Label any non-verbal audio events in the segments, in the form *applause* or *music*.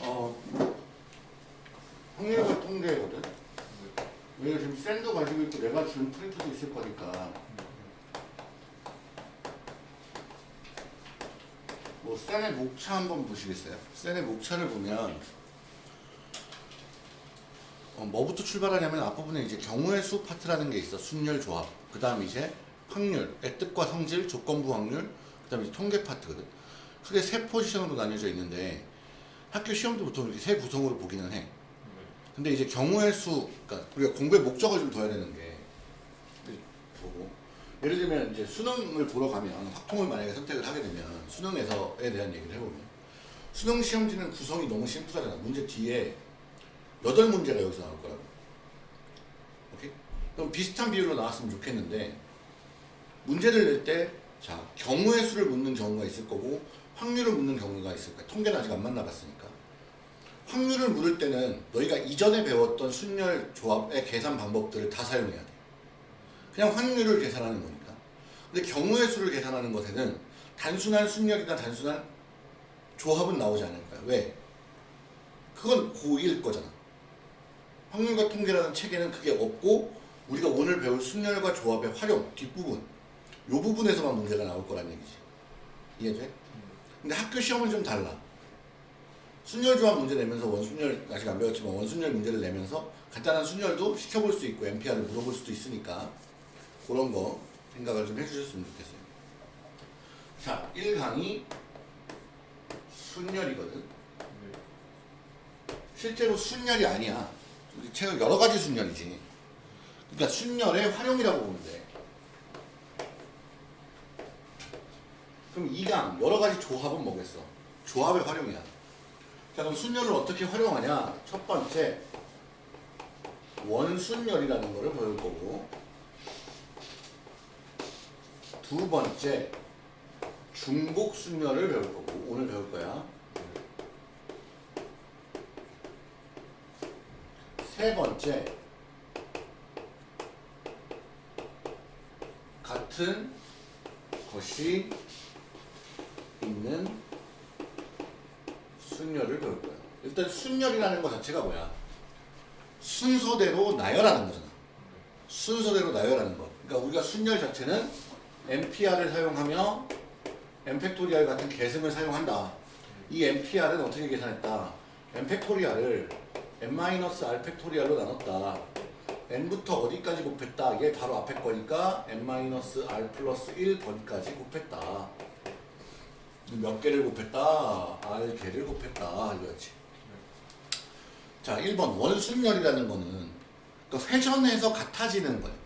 어, 확률과 통계거든. 내가 지금 샌도 가지고 있고 내가 지금 프린트도 있을 거니까. 뭐 샌의 목차 한번 보시겠어요? 샌의 목차를 보면 어, 뭐부터 출발하냐면 앞부분에 이제 경우의 수 파트라는 게 있어. 순열 조합. 그 다음 이제 확률의 뜻과 성질, 조건부 확률, 그 다음에 통계 파트거든. 크게 세 포지션으로 나뉘어져 있는데 학교 시험도 보통 이렇게 세 구성으로 보기는 해. 근데 이제 경우의 수, 그러니까 우리가 공부의 목적을 좀 둬야 되는 게 보고 예를 들면 이제 수능을 보러 가면 확통을 만약에 선택을 하게 되면 수능에서에 대한 얘기를 해보면 수능 시험지는 구성이 너무 심플하잖아. 문제 뒤에 여덟 문제가 여기서 나올 거라고. 오케이? 그럼 비슷한 비율로 나왔으면 좋겠는데 문제를 낼 때 자 경우의 수를 묻는 경우가 있을 거고 확률을 묻는 경우가 있을 거야. 통계는 아직 안 만나봤으니까. 확률을 물을 때는 너희가 이전에 배웠던 순열 조합의 계산 방법들을 다 사용해야 돼. 그냥 확률을 계산하는 거니까. 근데 경우의 수를 계산하는 것에는 단순한 순열이나 단순한 조합은 나오지 않을 거야. 왜? 그건 고1 거잖아. 확률과 통계라는 체계는 그게 없고 우리가 오늘 배울 순열과 조합의 활용 뒷부분 요 부분에서만 문제가 나올 거란 얘기지. 이해돼? 근데 학교 시험은 좀 달라. 순열 조합 문제 내면서 원순열 아직 안 배웠지만 원순열 문제를 내면서 간단한 순열도 시켜볼 수 있고 MPR을 물어볼 수도 있으니까 그런 거 생각을 좀 해주셨으면 좋겠어요. 자, 1강이 순열이거든. 실제로 순열이 아니야. 책은 여러 가지 순열이지. 그러니까 순열의 활용이라고 보면 돼. 그럼 2강 여러 가지 조합은 뭐겠어? 조합의 활용이야. 자 그럼 순열을 어떻게 활용하냐? 첫 번째 원순열이라는 거를 배울 거고 두 번째 중복순열을 배울 거고 오늘 배울 거야. 세 번째 같은 것이 있는 순열을 배울 거야. 일단 순열이라는 것 자체가 뭐야? 순서대로 나열하는 거잖아. 순서대로 나열하는 거. 그러니까 우리가 순열 자체는 nPr을 사용하며 n factorial 같은 계승을 사용한다. 이 nPr은 어떻게 계산했다? M팩토리얼을 N-R 팩토리얼로 나눴다. N부터 어디까지 곱했다? 이게 바로 앞에 거니까 N-R 플러스 1 거기까지 곱했다. 몇 개를 곱했다? R 개를 곱했다. 이거지. 자, 1번 원순열이라는 거는 그러니까 회전해서 같아지는 거예요.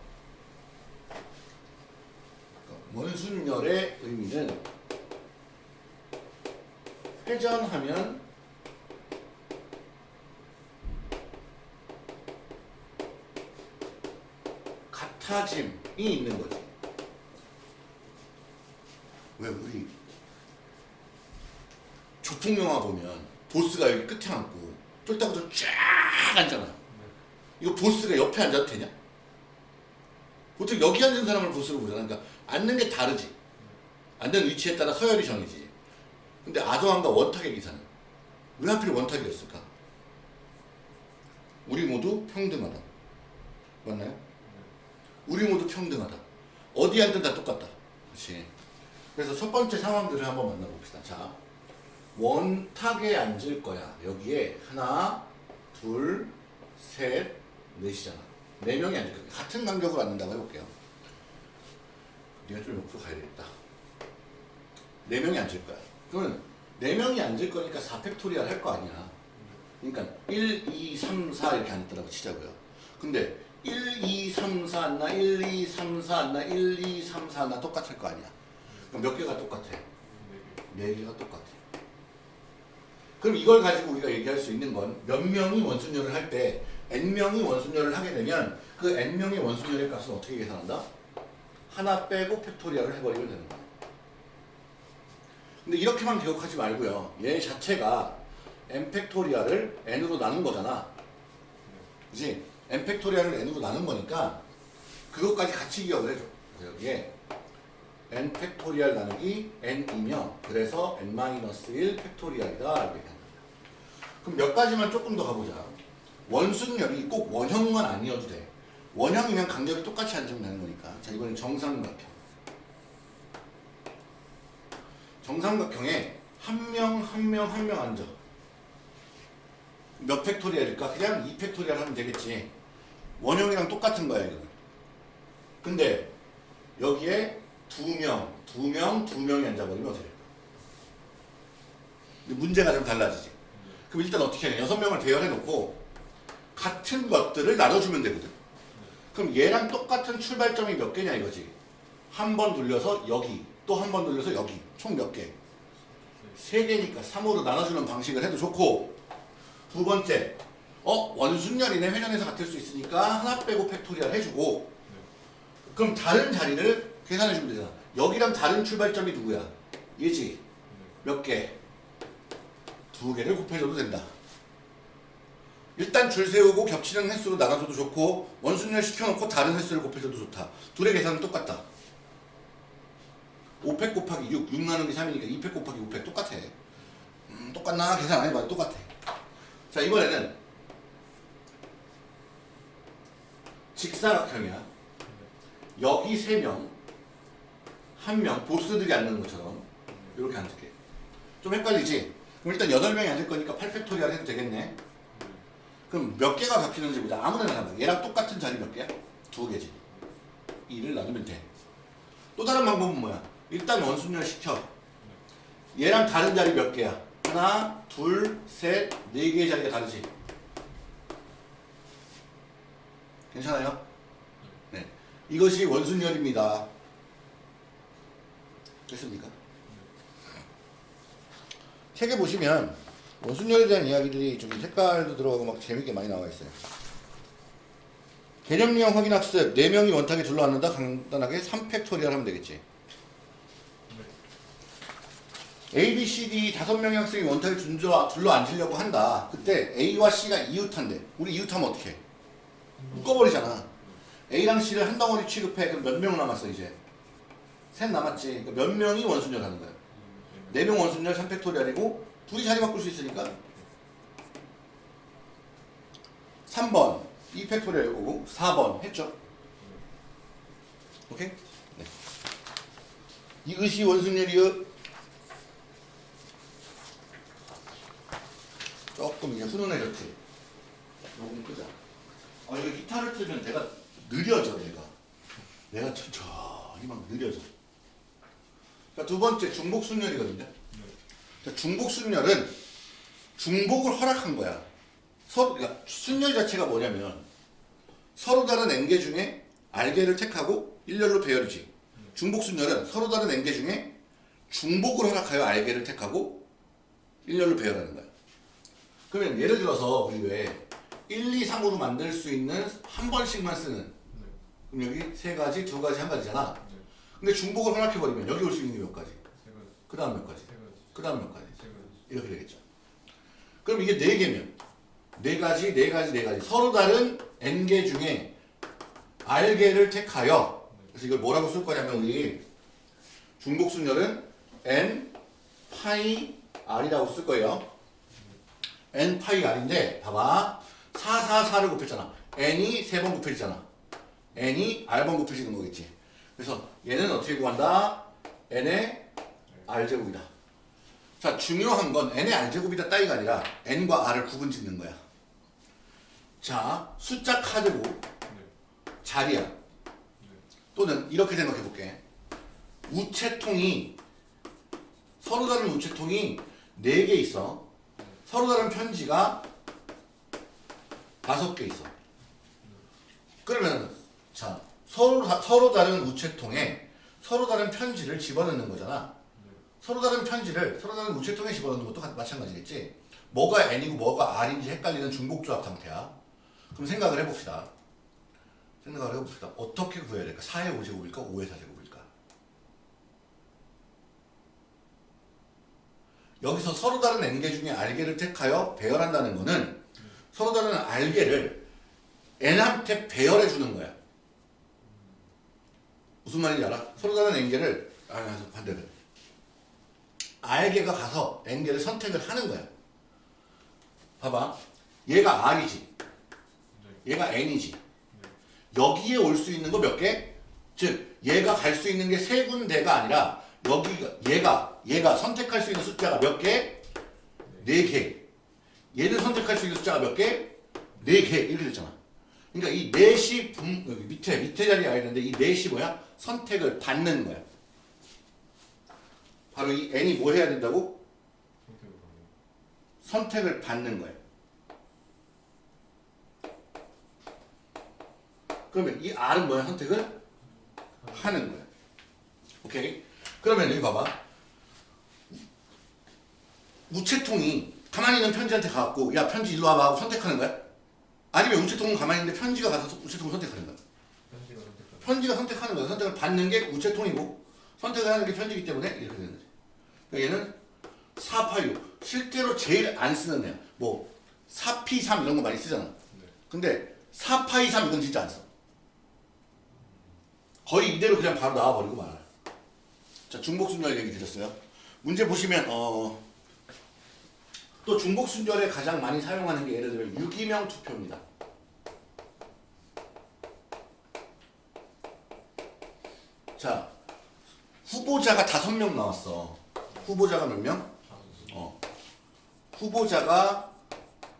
그러니까 원순열의 의미는 회전하면 같아짐이 있는 거지. 왜 우리 조폭 영화 보면 보스가 여기 끝에 앉고 쫄딱으로 쫙 앉잖아. 이거 보스가 옆에 앉아도 되냐? 보통 여기 앉은 사람을 보스로 보잖아. 그러니까 앉는 게 다르지. 앉는 위치에 따라 서열이 정해지지. 근데 아도함과 원탁의 기사는 왜 하필 원탁이었을까? 우리 모두 평등하다. 맞나요? 우리 모두 평등하다. 어디 앉든 다 똑같다. 그렇지. 그래서 첫 번째 상황들을 한번 만나봅시다. 자, 원탁에 앉을 거야. 여기에 하나, 둘, 셋, 넷이잖아. 네 명이 앉을 거야. 같은 간격으로 앉는다고 해볼게요. 네가 좀 옆으로 가야 되겠다. 네 명이 앉을 거야. 그러면 네 명이 앉을 거니까 4 factorial 할 거 아니야. 그러니까 1, 2, 3, 4 이렇게 앉았다고 치자고요. 근데 1, 2, 3, 4 앉나 1, 2, 3, 4 앉나 1, 2, 3, 4 앉나 똑같을 거 아니야. 그럼 몇 개가 똑같아? 네 개가 똑같아. 그럼 이걸 가지고 우리가 얘기할 수 있는 건 몇 명이 원순열을 할 때 n명이 원순열을 하게 되면 그 n명의 원순열의 값은 어떻게 계산한다? 하나 빼고 factorial을 해버리면 되는 거야. 근데 이렇게만 기억하지 말고요. 얘 자체가 n 팩토리얼을 n으로 나눈 거잖아. 그지? n 팩토리얼을 n으로 나눈 거니까 그것까지 같이 기억을 해줘. 그래서 여기에 n factorial 나누기 n이며 그래서 n-1 팩토리얼이다 이렇게 그럼 몇 가지만 조금 더 가보자. 원순열이 꼭 원형만 아니어도 돼. 원형이면 간격이 똑같이 앉으면 되는 거니까. 자 이번엔 정삼각형. 정삼각형에 한 명 한 명 한 명 앉아. 몇 factorial일까? 그냥 2 factorial 하면 되겠지. 원형이랑 똑같은 거야 이거 근데 여기에 두명 두명 두명이 앉아버리면 어떻게 돼요 문제가 좀 달라지지. 그럼 일단 어떻게 하냐? 여섯 명을 배열해 놓고 같은 것들을 나눠주면 되거든. 그럼 얘랑 똑같은 출발점이 몇 개냐 이거지? 한 번 돌려서 여기 또 한 번 돌려서 여기 총 몇개? 세개니까 3으로 나눠주는 방식을 해도 좋고 두 번째 어 원순열이네. 회전에서 같을 수 있으니까 하나 빼고 factorial 해주고. 그럼 다른 자리를 계산해주면 되잖아. 여기랑 다른 출발점이 누구야? 얘지? 몇 개? 두 개를 곱해줘도 된다. 일단 줄 세우고 겹치는 횟수로 나가줘도 좋고 원순년 시켜놓고 다른 횟수를 곱해줘도 좋다. 둘의 계산은 똑같다. 5팩 곱하기 6, 6 나누기 3이니까 2팩 곱하기 5팩 똑같아. 음, 똑같나? 계산 안 해봐도 똑같아. 자 이번에는 직사각형이야. 여기 3명, 1명 보스들이 앉는 것처럼 이렇게 앉을게. 좀 헷갈리지? 그럼 일단 8명이 앉을 거니까 8factorial 해도 되겠네. 그럼 몇 개가 잡히는지 보자. 아무데나 가봐. 얘랑 똑같은 자리 몇 개야? 두 개지. 2를 나누면 돼. 또 다른 방법은 뭐야? 일단 원순열 시켜. 얘랑 다른 자리 몇 개야? 하나, 둘, 셋, 네 개의 자리가 다르지. 괜찮아요? 네. 이것이 원순열입니다. 됐습니까? 책에 보시면 원순열에 대한 이야기들이 좀 색깔도 들어가고 막 재밌게 많이 나와 있어요. 개념유형 확인 학습 4명이 원탁에 둘러앉는다 간단하게 3팩 처리를 하면 되겠지. A, B, C, D 5명의 학생이 원탁에 둘러앉으려고 한다. 그때 A와 C가 이웃한데 우리 이웃하면 어떻게 해? 묶어버리잖아. A랑 C를 한 덩어리 취급해. 그럼 몇 명 남았어 이제? 셋 남았지. 그러니까 몇 명이 원순열 하는 거야. 네 명 원순열 3팩토리알이고 둘이 자리 바꿀 수 있으니까 3번. 2팩토리얼이고, 4번 했죠? 오케이? 네. 이것이 원순열이요. 조금 이제 훈훈해졌지? 요금 끄자. 아, 이거 기타를 틀면 내가 느려져, 내가. 내가 천천히 막 느려져. 자, 두 번째 중복순열이거든요. 자, 중복순열은 중복을 허락한 거야. 서로, 그러니까 순열 자체가 뭐냐면 서로 다른 앵계 중에 알게를 택하고 일렬로 배열이지. 중복순열은 서로 다른 앵계 중에 중복을 허락하여 알게를 택하고 일렬로 배열하는 거야. 그러면 예를 들어서 우리 왜 1, 2, 3으로 만들 수 있는 한 번씩만 쓰는 네. 그럼 여기 세 가지, 두 가지, 한 가지잖아 근데 중복을 허락해버리면 여기 올 수 있는 게 몇 가지? 그 다음 몇 가지? 그 다음 몇 가지? 이렇게 되겠죠 그럼 이게 네 개면 네 가지, 네 가지, 네 가지 서로 다른 n개 중에 r개를 택하여 그래서 이걸 뭐라고 쓸 거냐면 우리 중복순열은 n 파이 r이라고 쓸 거예요 n 파이 r인데 봐봐 4, 4, 4를 곱했잖아. n이 3번 곱해지잖아. n이 r번 곱해지는 거겠지. 그래서 얘는 어떻게 구한다? n의 r제곱이다. 자 중요한 건 n의 r제곱이다 따위가 아니라 n과 r을 구분 짓는 거야. 자 숫자 카제곱 자리야. 또는 이렇게 생각해볼게. 우체통이 서로 다른 우체통이 4개 있어. 서로 다른 편지가 다섯 개 있어. 그러면 자 서로, 서로 다른 우체통에 서로 다른 편지를 집어넣는 거잖아. 서로 다른 편지를 서로 다른 우체통에 집어넣는 것도 마찬가지겠지. 뭐가 N이고 뭐가 R인지 헷갈리는 중복조합 상태야. 그럼 생각을 해봅시다. 생각을 해봅시다. 어떻게 구해야 될까? 4의 5제곱일까? 5의 4제곱일까? 여기서 서로 다른 N개 중에 R개를 택하여 배열한다는 것은 서로 다른 알게를 N한테 배열해 주는 거야. 무슨 말인지 알아? 서로 다른 N개를 아니 아, 반대로 R개가 가서 N개를 선택을 하는 거야. 봐봐. 얘가 R이지. 얘가 N이지. 여기에 올 수 있는 거 몇 개? 즉 얘가 갈 수 있는 게 세 군데가 아니라 여기가 얘가 얘가 선택할 수 있는 숫자가 몇 개? 네 개. 얘를 선택할 수 있는 숫자가 몇 개? 네 개. 이렇게 됐잖아. 그러니까 이 넷이 분, 여기 밑에 밑에 자리에 와 있는데 이 넷이 뭐야? 선택을 받는 거야. 바로 이 n이 뭐 해야 된다고? 선택을 받는 거야. 그러면 이 R은 뭐야? 선택을 하는 거야. 오케이? 그러면 여기 봐봐. 우체통이 가만히 있는 편지한테 가갖고 야 편지 일로 와봐 하고 선택하는 거야? 아니면 우체통은 가만히 있는데 편지가 가서 우체통을 선택하는 거야? 편지가 선택하는 거야. 선택을 받는 게 우체통이고 선택을 하는 게 편지이기 때문에 이렇게 되는 거지. 그러니까 얘는 486 실제로 제일 안 쓰는 애야. 뭐 4P3 이런 거 많이 쓰잖아. 근데 4파이3 이건 진짜 안 써. 거의 이대로 그냥 바로 나와버리고 말아요. 자, 중복순절 얘기 드렸어요. 문제 보시면 어, 또 중복순절에 가장 많이 사용하는 게 예를 들면 유기명 투표입니다. 자, 후보자가 다섯 명 나왔어. 후보자가 몇 명? 어. 후보자가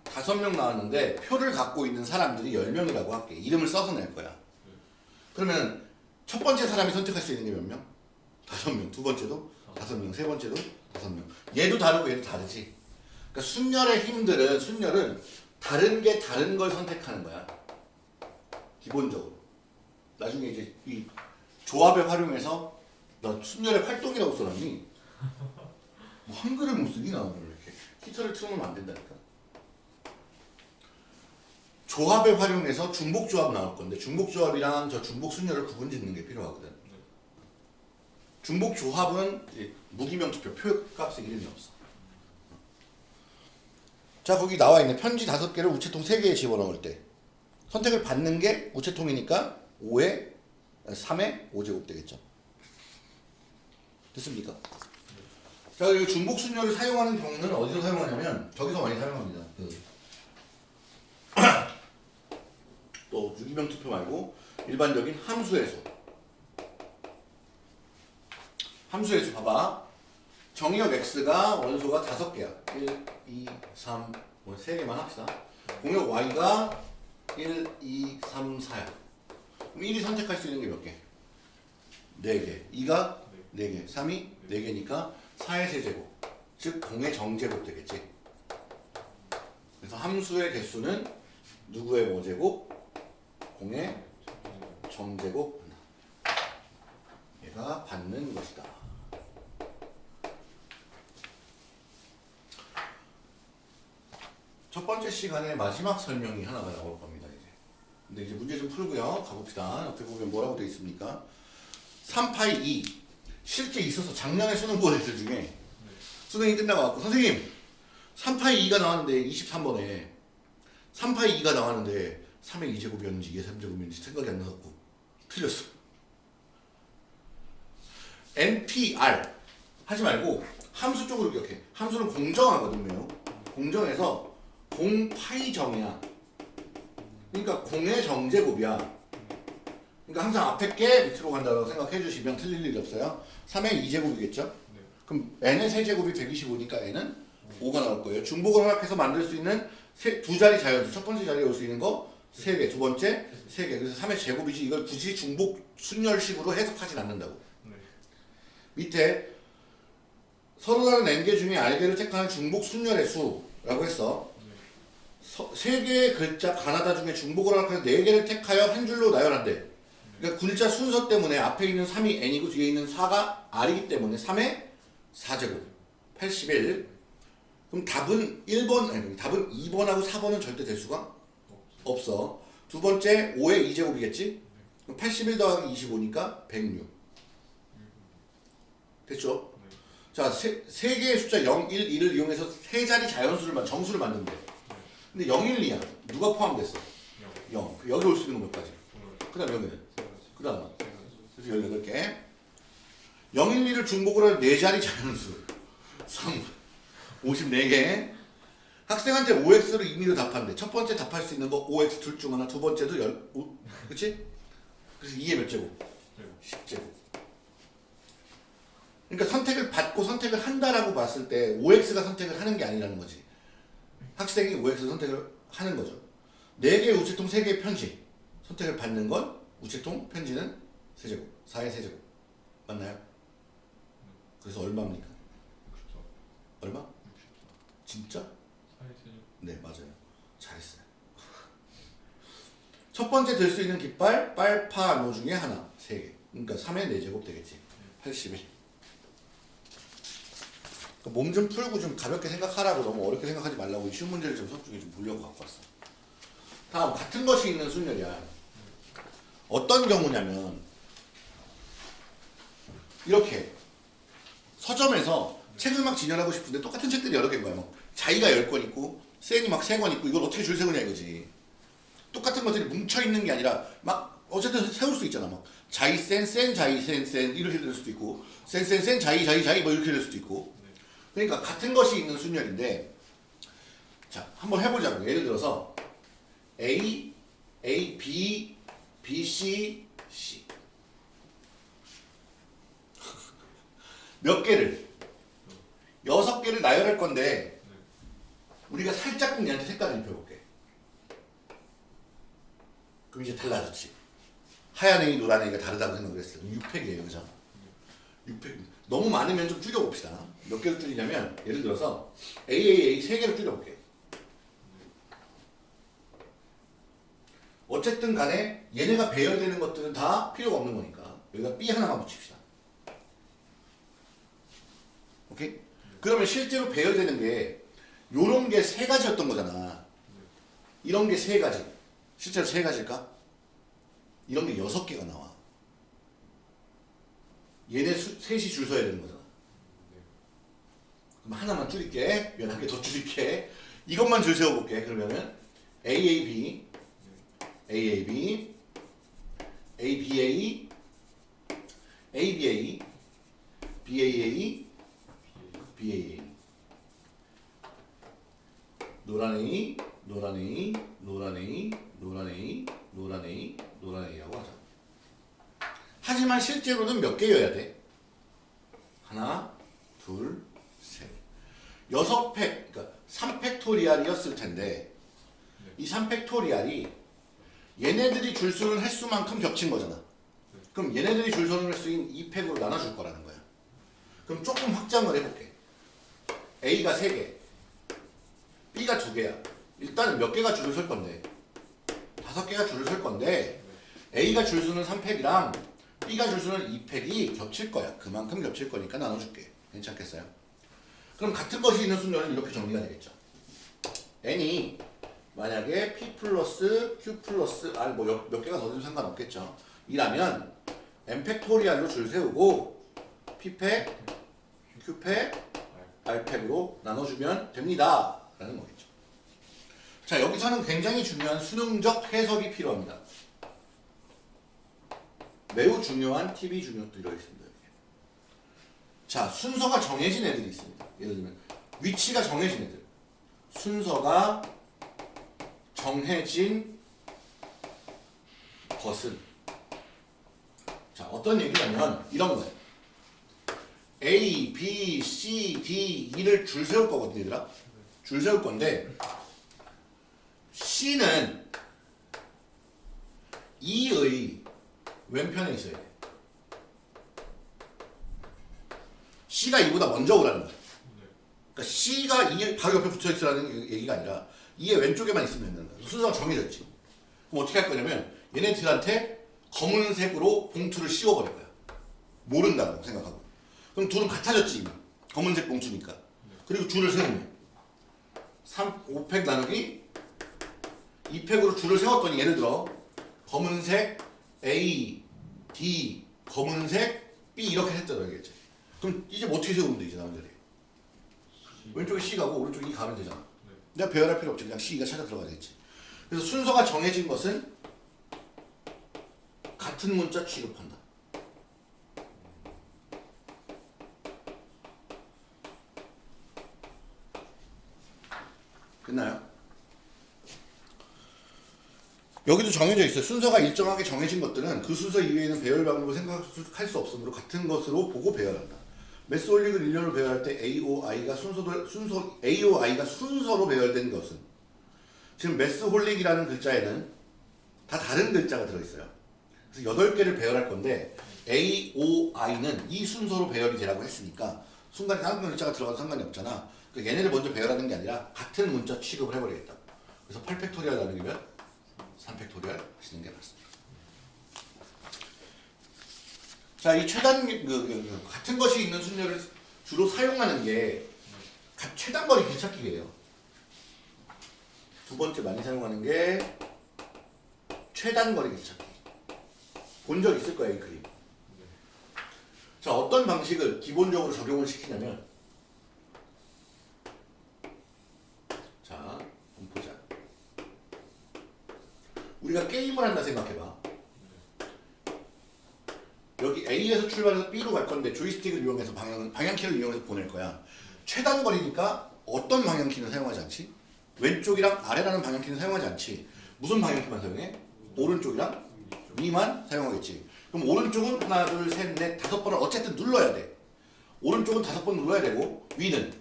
다섯 명 나왔는데 표를 갖고 있는 사람들이 열 명이라고 할게. 이름을 써서 낼 거야. 그러면 첫 번째 사람이 선택할 수 있는 게 몇 명? 다섯 명. 두 번째도 다섯 명. 세 번째도 다섯 명. 얘도 다르고 얘도 다르지. 그러니까 순열의 힘들은 순열은 다른 게 다른 걸 선택하는 거야. 기본적으로. 나중에 이제 이 조합을 활용해서 너 순열의 활동이라고 써놨니? 뭐 한글을 못 쓰니 나 오늘 이렇게 히터를 틀어놓으면 안 된다니까. 조합을 활용해서 중복 조합 나올 건데 중복 조합이랑 저 중복 순열을 구분 짓는 게 필요하거든. 중복 조합은 무기명 투표 표값에 이름이 없어. 자 거기 나와 있는 편지 다섯 개를 우체통 세 개에 집어넣을 때 선택을 받는 게 우체통이니까 5에 3에 5제곱 되겠죠. 됐습니까? 자, 이 중복 순열을 사용하는 경우는 어디서 사용하냐면 저기서 많이 사용합니다. 그 *clears throat* 또 유기명 투표 말고 일반적인 함수에서 함수에서 봐봐. 정의역 x가 원소가 다섯 개야. 1, 2, 3, 뭐세 개만 합시다. 공역 y가 1, 2, 3, 4야. 그럼 1이 선택할 수 있는 게 몇 개? 4개. 2가 4개. 3이 4개니까 4의 세제곱. 즉 공의 정제곱 되겠지. 그래서 함수의 개수는 누구의 뭐제곱? 공의 정제곱. 얘가 받는 것이다. 첫 번째 시간에 마지막 설명이 하나가 나올 겁니다. 이제. 근데 이제 문제 좀 풀고요. 가봅시다. 옆에 보면 뭐라고 되어 있습니까? 3파이 2. 실제 있어서 작년에 수능 본 애들 중에 수능이 끝나고 왔고 선생님 3파이 2가 나왔는데 23번에 3파이 2가 나왔는데 3의 2제곱이었는지 2의 3제곱이었는지 생각이 안 나갖고 틀렸어. NPR 하지 말고 함수 쪽으로 기억해. 함수는 공정하거든요. 공정해서 공파이 정이야. 그러니까 공의 정제곱이야. 그러니까 항상 앞에 게 밑으로 간다고 생각해 주시면 틀릴 일이 없어요. 3의 2제곱이겠죠? 그럼 n의 세제곱이 125니까 n은 5가 나올 거예요. 중복을 허락해서 만들 수 있는 세, 두 자리 자연수. 첫 번째 자리에 올 수 있는 거 3개, 두 번째 3개. 그래서 3의 제곱이지 이걸 굳이 중복 순열식으로 해석하진 않는다고. 밑에 서로 다른 n개 중에 r개를 택하는 중복 순열의 수라고 했어. 서, 세 개의 글자 가나다 중에 중복을 허락해서 네 개를 택하여 한 줄로 나열한대. 그러니까 글자 순서 때문에 앞에 있는 3이 n이고 뒤에 있는 4가 r이기 때문에 3의 4제곱 81 그럼 답은 1번 아니 답은 2번하고 4번은 절대 될 수가 없어 두 번째 5의 2제곱이겠지 그럼 81 더하기 25니까 106 됐죠? 자, 세, 세 개의 숫자 0, 1, 2를 이용해서 세 자리 자연수를 만 정수를 만든대. 근데 0, 1, 2야. 누가 포함됐어? 0. 여기 올 수 있는 건몇 가지? 두그 다음 여기는? 그 가지. 그래서 18개. 0, 1, 2를 중복으로 한 4자리 자연수. 3. 54개. 학생한테 OX를 임의로 답하는데 첫 번째 답할 수 있는 거 OX 둘 중 하나, 두 번째도 열, 오, 그치? 그래서 2의 몇? 제곱. 10제곱. 그러니까 선택을 받고 선택을 한다라고 봤을 때 OX가 선택을 하는 게 아니라는 거지. 학생이 OX 선택을 하는 거죠. 4개의 우체통 3개의 편지. 선택을 받는 건 우체통, 편지는 세제곱. 4의 세제곱. 맞나요? 그래서 얼마입니까? 64. 얼마? 64. 진짜? 네, 맞아요. 잘했어요. 첫 번째 들수 있는 깃발, 빨파 노 중에 하나. 3개. 그러니까 3의 4제곱 되겠지. 81. 몸 좀 풀고 좀 가볍게 생각하라고 너무 어렵게 생각하지 말라고 이 쉬운 문제를 좀 수업 중에 좀 보려고 갖고 왔어. 다음 같은 것이 있는 순열이야. 어떤 경우냐면 이렇게 서점에서 책을 막 진열하고 싶은데 똑같은 책들이 여러 개인 거야. 막 자기가 10권 있고 센이 막 3권 있고 이걸 어떻게 줄 세우냐 이거지. 똑같은 것들이 뭉쳐 있는 게 아니라 막 어쨌든 세울 수 있잖아. 막 자이 센, 센, 자이 센, 센 이렇게 될 수도 있고 센, 센, 센, 자이, 자이, 자이 뭐 이렇게 될 수도 있고 그러니까 같은 것이 있는 순열인데 자 한번 해보자고. 예를 들어서 A, A, B, B, C, C. *laughs* 몇 개를? 여섯 개를 나열할 건데 우리가 살짝 얘한테 색깔을 입혀볼게. 그럼 이제 달라졌지. 하얀 A이 노란 A가 다르다고 생각을 했어요 6팩이에요 그죠 6팩. 너무 많으면 좀 줄여봅시다 몇 개를 줄이냐면 예를 들어서 AAA 세 개를 줄여볼게. 어쨌든 간에 얘네가 배열되는 것들은 다 필요가 없는 거니까 여기다 B 하나만 붙입시다. 오케이? 그러면 실제로 배열되는 게 요런 게 세 가지였던 거잖아. 이런 게 세 가지. 실제로 세 가지일까? 이런 게 여섯 개가 나와. 얘네 수, 셋이 줄 서야 되는 거잖아 그럼 하나만 줄일게. 몇개더 줄일게. 이것만 줄 세워볼게. 그러면은 AAB AAB ABA ABA BAA BAA 노란 A 노란 A 노란 A 노란 A 노란 A 노란 A라고 하자. 하지만 실제로는 몇 개여야 돼? 하나, 둘, 6팩, 그러니까 3팩토리알이었을 텐데 네. 이 3팩토리알이 얘네들이 줄수는 횟수만큼 겹친 거잖아. 그럼 얘네들이 줄수는 횟수인 2팩으로 나눠줄 거라는 거야. 그럼 조금 확장을 해볼게. A가 3개, B가 2개야. 일단은 몇 개가 줄을 설 건데? 5개가 줄을 설 건데 A가 줄수는 3팩이랑 B가 줄수는 2팩이 겹칠 거야. 그만큼 겹칠 거니까 나눠줄게. 괜찮겠어요? 그럼 같은 것이 있는 순열은 이렇게 정리가 되겠죠. n이 만약에 p 플러스 q 플러스 r 뭐몇 몇 개가 더 되면 상관없겠죠. 이라면 n factorial로 줄 세우고 p 팩, q 팩, r 팩으로 나눠주면 됩니다. 라는 거겠죠. 자 여기서는 굉장히 중요한 수능적 해석이 필요합니다. 매우 중요한 팁이 중요 들어있습니다. 자 순서가 정해진 애들이 있습니다. 예를 들면 위치가 정해진 애들 순서가 정해진 것은 자 어떤 얘기냐면 이런 거예요. A, B, C, D, E를 줄 세울 거거든요, 얘들아. 줄 세울 건데 C는 E의 왼편에 있어야 돼. C가 이보다 먼저 오라는 거야. 그러니까 C가 2의 바로 옆에 붙어 있으라는 얘기가 아니라 2의 왼쪽에만 있으면 거야. 순서가 정해졌지. 그럼 어떻게 할 거냐면 얘네들한테 검은색으로 봉투를 씌워버릴 거야. 모른다고 생각하고. 그럼 둘은 같아졌지 이미. 검은색 봉투니까. 그리고 줄을 세우면 3, 5팩 나누기 2팩으로 줄을 세웠더니 예를 들어 검은색 A, D, 검은색 B 이렇게 했잖아 알겠지? 그럼 이제 뭐 어떻게 세우면 돼 이제 나온 자리에 왼쪽에 C 가고 오른쪽에 E 가면 되잖아 내가 배열할 필요 없지 그냥 C가 찾아 들어가겠지 그래서 순서가 정해진 것은 같은 문자 취급한다. 끝나요? 여기도 정해져 있어요. 순서가 일정하게 정해진 것들은 그 순서 이외에는 배열 방법을 생각할 수 없으므로 같은 것으로 보고 배열한다. 매스 홀릭을 일렬로 배열할 때 A, O, I가 순서도 순서 A, O, I가 순서로 배열된 것은 지금 매스 홀릭이라는 글자에는 다 다른 글자가 들어있어요. 그래서 8개를 배열할 건데 A, O, I는 이 순서로 배열이 되라고 했으니까 순간에 다른 글자가 들어가도 상관이 없잖아. 그러니까 얘네를 먼저 배열하는 게 아니라 같은 문자 취급을 해버리겠다. 그래서 8factorial 나누기면 3factorial 하시는 게 맞습니다. 자, 이 최단 그, 그, 그 같은 것이 있는 순열을 주로 사용하는 게 가- 최단 거리 길찾기예요. 두 번째 많이 사용하는 게 최단 거리 길찾기. 본 적 있을 거예요, 이 그림. 자, 어떤 방식을 기본적으로 적용을 시키냐면 자, 한번 보자. 우리가 게임을 한다 생각해봐. 여기 A에서 출발해서 B로 갈 건데 조이스틱을 이용해서 방향 방향키를 이용해서 보낼 거야. 최단 거리니까 어떤 방향키는 사용하지 않지? 왼쪽이랑 아래라는 방향키는 사용하지 않지. 무슨 방향키만 사용해? 오른쪽이랑 위만 사용하겠지. 그럼 오른쪽은 하나, 둘, 셋, 넷, 다섯 번을 어쨌든 눌러야 돼. 오른쪽은 다섯 번 눌러야 되고 위는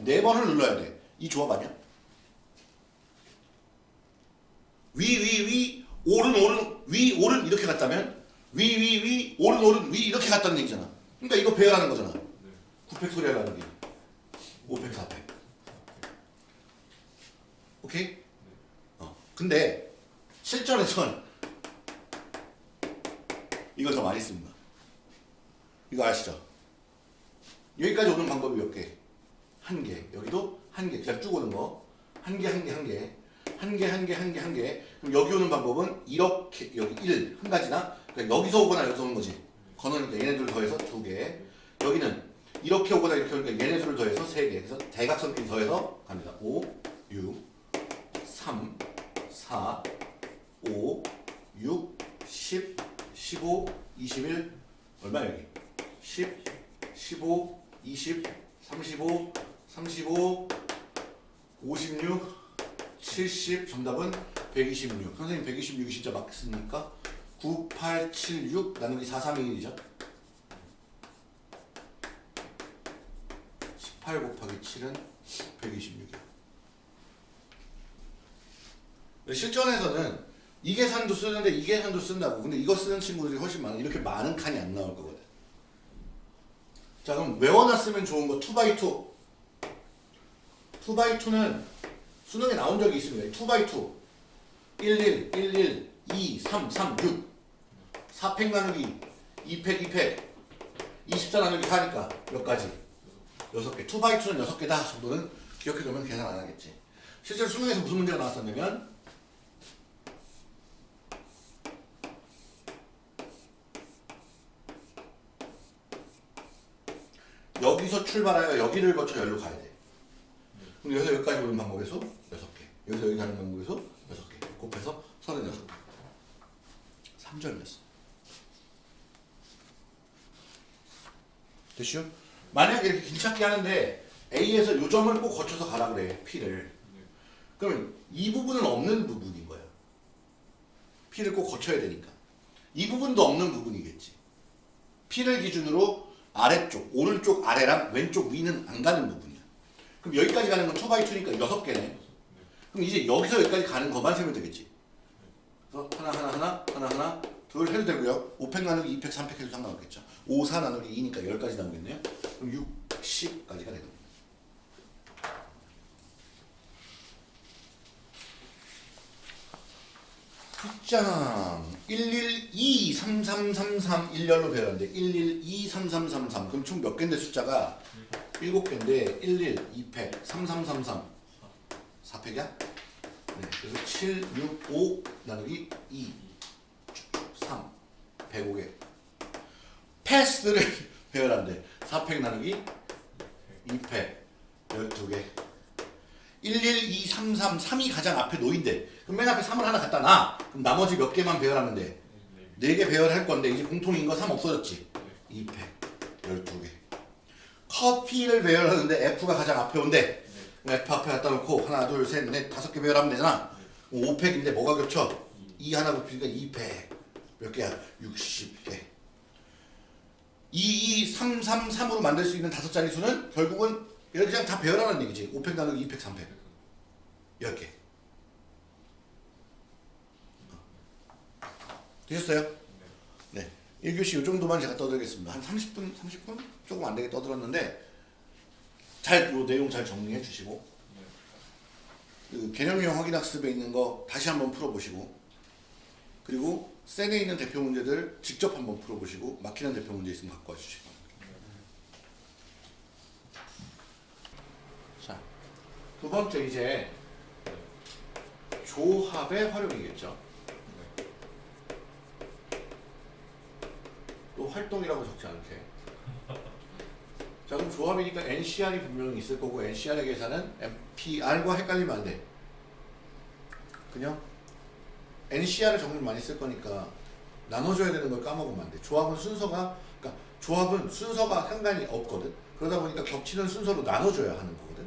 네 번을 눌러야 돼. 이 조합 아니야? 위, 위, 위, 오른, 오른, 위, 오른 이렇게 갔다면 위, 위, 위, 오른, 오른, 위 이렇게 갔다는 얘기잖아. 그러니까 이거 배열하는 거잖아. 9팩 소리 하라는 게. 5팩, 4팩. 오케이? 어. 근데 실전에선 이걸 더 많이 씁니다. 이거 아시죠? 여기까지 오는 방법이 몇 개? 한 개. 여기도 한 개. 그냥 쭉 오는 거. 한 개, 한 개, 한 개. 한 개, 한 개, 한 개, 한 개. 그럼 여기 오는 방법은 이렇게, 여기 1, 한 가지나, 그러니까 여기서 오거나 여기서 오는 거지. 건너니까 얘네들 더해서 두 개. 여기는 이렇게 오거나 이렇게 오니까 얘네들을 더해서 세 개. 그래서 대각선끼리 더해서 갑니다. 5, 6, 3, 4, 5, 6, 10, 15, 21, 얼마 여기? 10, 15, 20, 35, 35, 56, 70 정답은 126 선생님 126이 진짜 맞습니까? 9, 8, 7, 6 나누기 4, 3, 2, 1이죠 18 곱하기 7은 126이야 실전에서는 이 계산도 쓰는데 이 계산도 쓴다고. 근데 이거 쓰는 친구들이 훨씬 많아. 이렇게 많은 칸이 안 나올 거거든. 자 그럼 외워놨으면 좋은 거 2x2 2x2는 수능에 나온 적이 있습니다. 2x2 11, 11, 2, 3, 3, 6 4팩 나누기 2팩, 2팩 24 나누기 4니까 몇 가지? 6개 2x2는 6개다 정도는 기억해두면 계산 안 하겠지 실제로 수능에서 무슨 문제가 나왔었냐면 여기서 출발하여 여기를 거쳐 여기로 가야 돼. 그럼 여기서 여기까지 오는 방법에서 6개. 여기서 여기 가는 방법에서 6개. 곱해서 36개. 3절이었어. 됐슈? 만약에 이렇게 길찾기 하는데 A에서 요 점을 꼭 거쳐서 가라 그래. P를. 그러면 이 부분은 없는 부분인 거야. P를 꼭 거쳐야 되니까. 이 부분도 없는 부분이겠지. P를 기준으로 아래쪽, 오른쪽 아래랑 왼쪽 위는 안 가는 부분이야. 그럼 여기까지 가는 건 2x2니까 6개네. 그럼 이제 여기서 여기까지 가는 것만 세면 되겠지. 그래서 하나 하나 하나 하나 하나 둘 해도 되고요. 5팩 나누기 2팩 3팩 해도 상관없겠죠. 5, 4 나누기 2니까 10까지 나오겠네요. 그럼 6, 10까지가 되는 거예요. 숫장! 112 3333 일렬로 배웠는데 112 3333 그럼 총 몇 개인데 숫자가? 7개인데 11 2팩 3333 4팩이야? 네, 그래서 7 6 5 나누기 2 3 105개 패스를 *laughs* 배열한대 4팩 나누기 2팩 12개 11, 2, 3, 3, 3이 가장 앞에 놓인대. 그럼 맨 앞에 3을 하나 갖다 놔. 그럼 나머지 몇 개만 배열하면 돼? 4개 배열할 건데 이제 공통인 거 3 없어졌지? 2팩 12개. 커피를 배열하는데 F가 가장 앞에 온대. F 앞에 갖다 놓고 하나, 둘, 셋, 넷, 다섯 개 배열하면 되잖아. 5팩인데 뭐가 겹쳐? 2 하나 곱히니까 2팩. 몇 개야? 60개. 2, 2, 3, 3, 3으로 만들 수 있는 다섯 자리 수는 결국은 이렇게 그냥 다 배열하는 얘기지. 5팩 나누기 2팩, 3팩. 10개. 되셨어요? 네. 1교시 이 정도만 제가 떠들겠습니다. 한 30분, 30분? 조금 안 되게 떠들었는데 잘, 요 내용 잘 정리해 주시고 그 개념형 확인학습에 있는 거 다시 한번 풀어보시고 그리고 센에 있는 대표 문제들 직접 한번 풀어보시고 막히는 대표 문제 있으면 갖고 바랍니다. 자, 두 번째 이제 조합의 활용이겠죠. 또 활동이라고 적지 않게. 자 그럼 조합이니까 NCR이 분명히 있을 거고 NCR의 계산은 MPR과 헷갈리면 안 돼. 그냥 NCR을 정말 많이 쓸 거니까 나눠줘야 되는 걸 까먹으면 안 돼. 조합은 순서가 그러니까 조합은 순서가 상관이 없거든. 그러다 보니까 겹치는 순서로 나눠줘야 하는 거거든.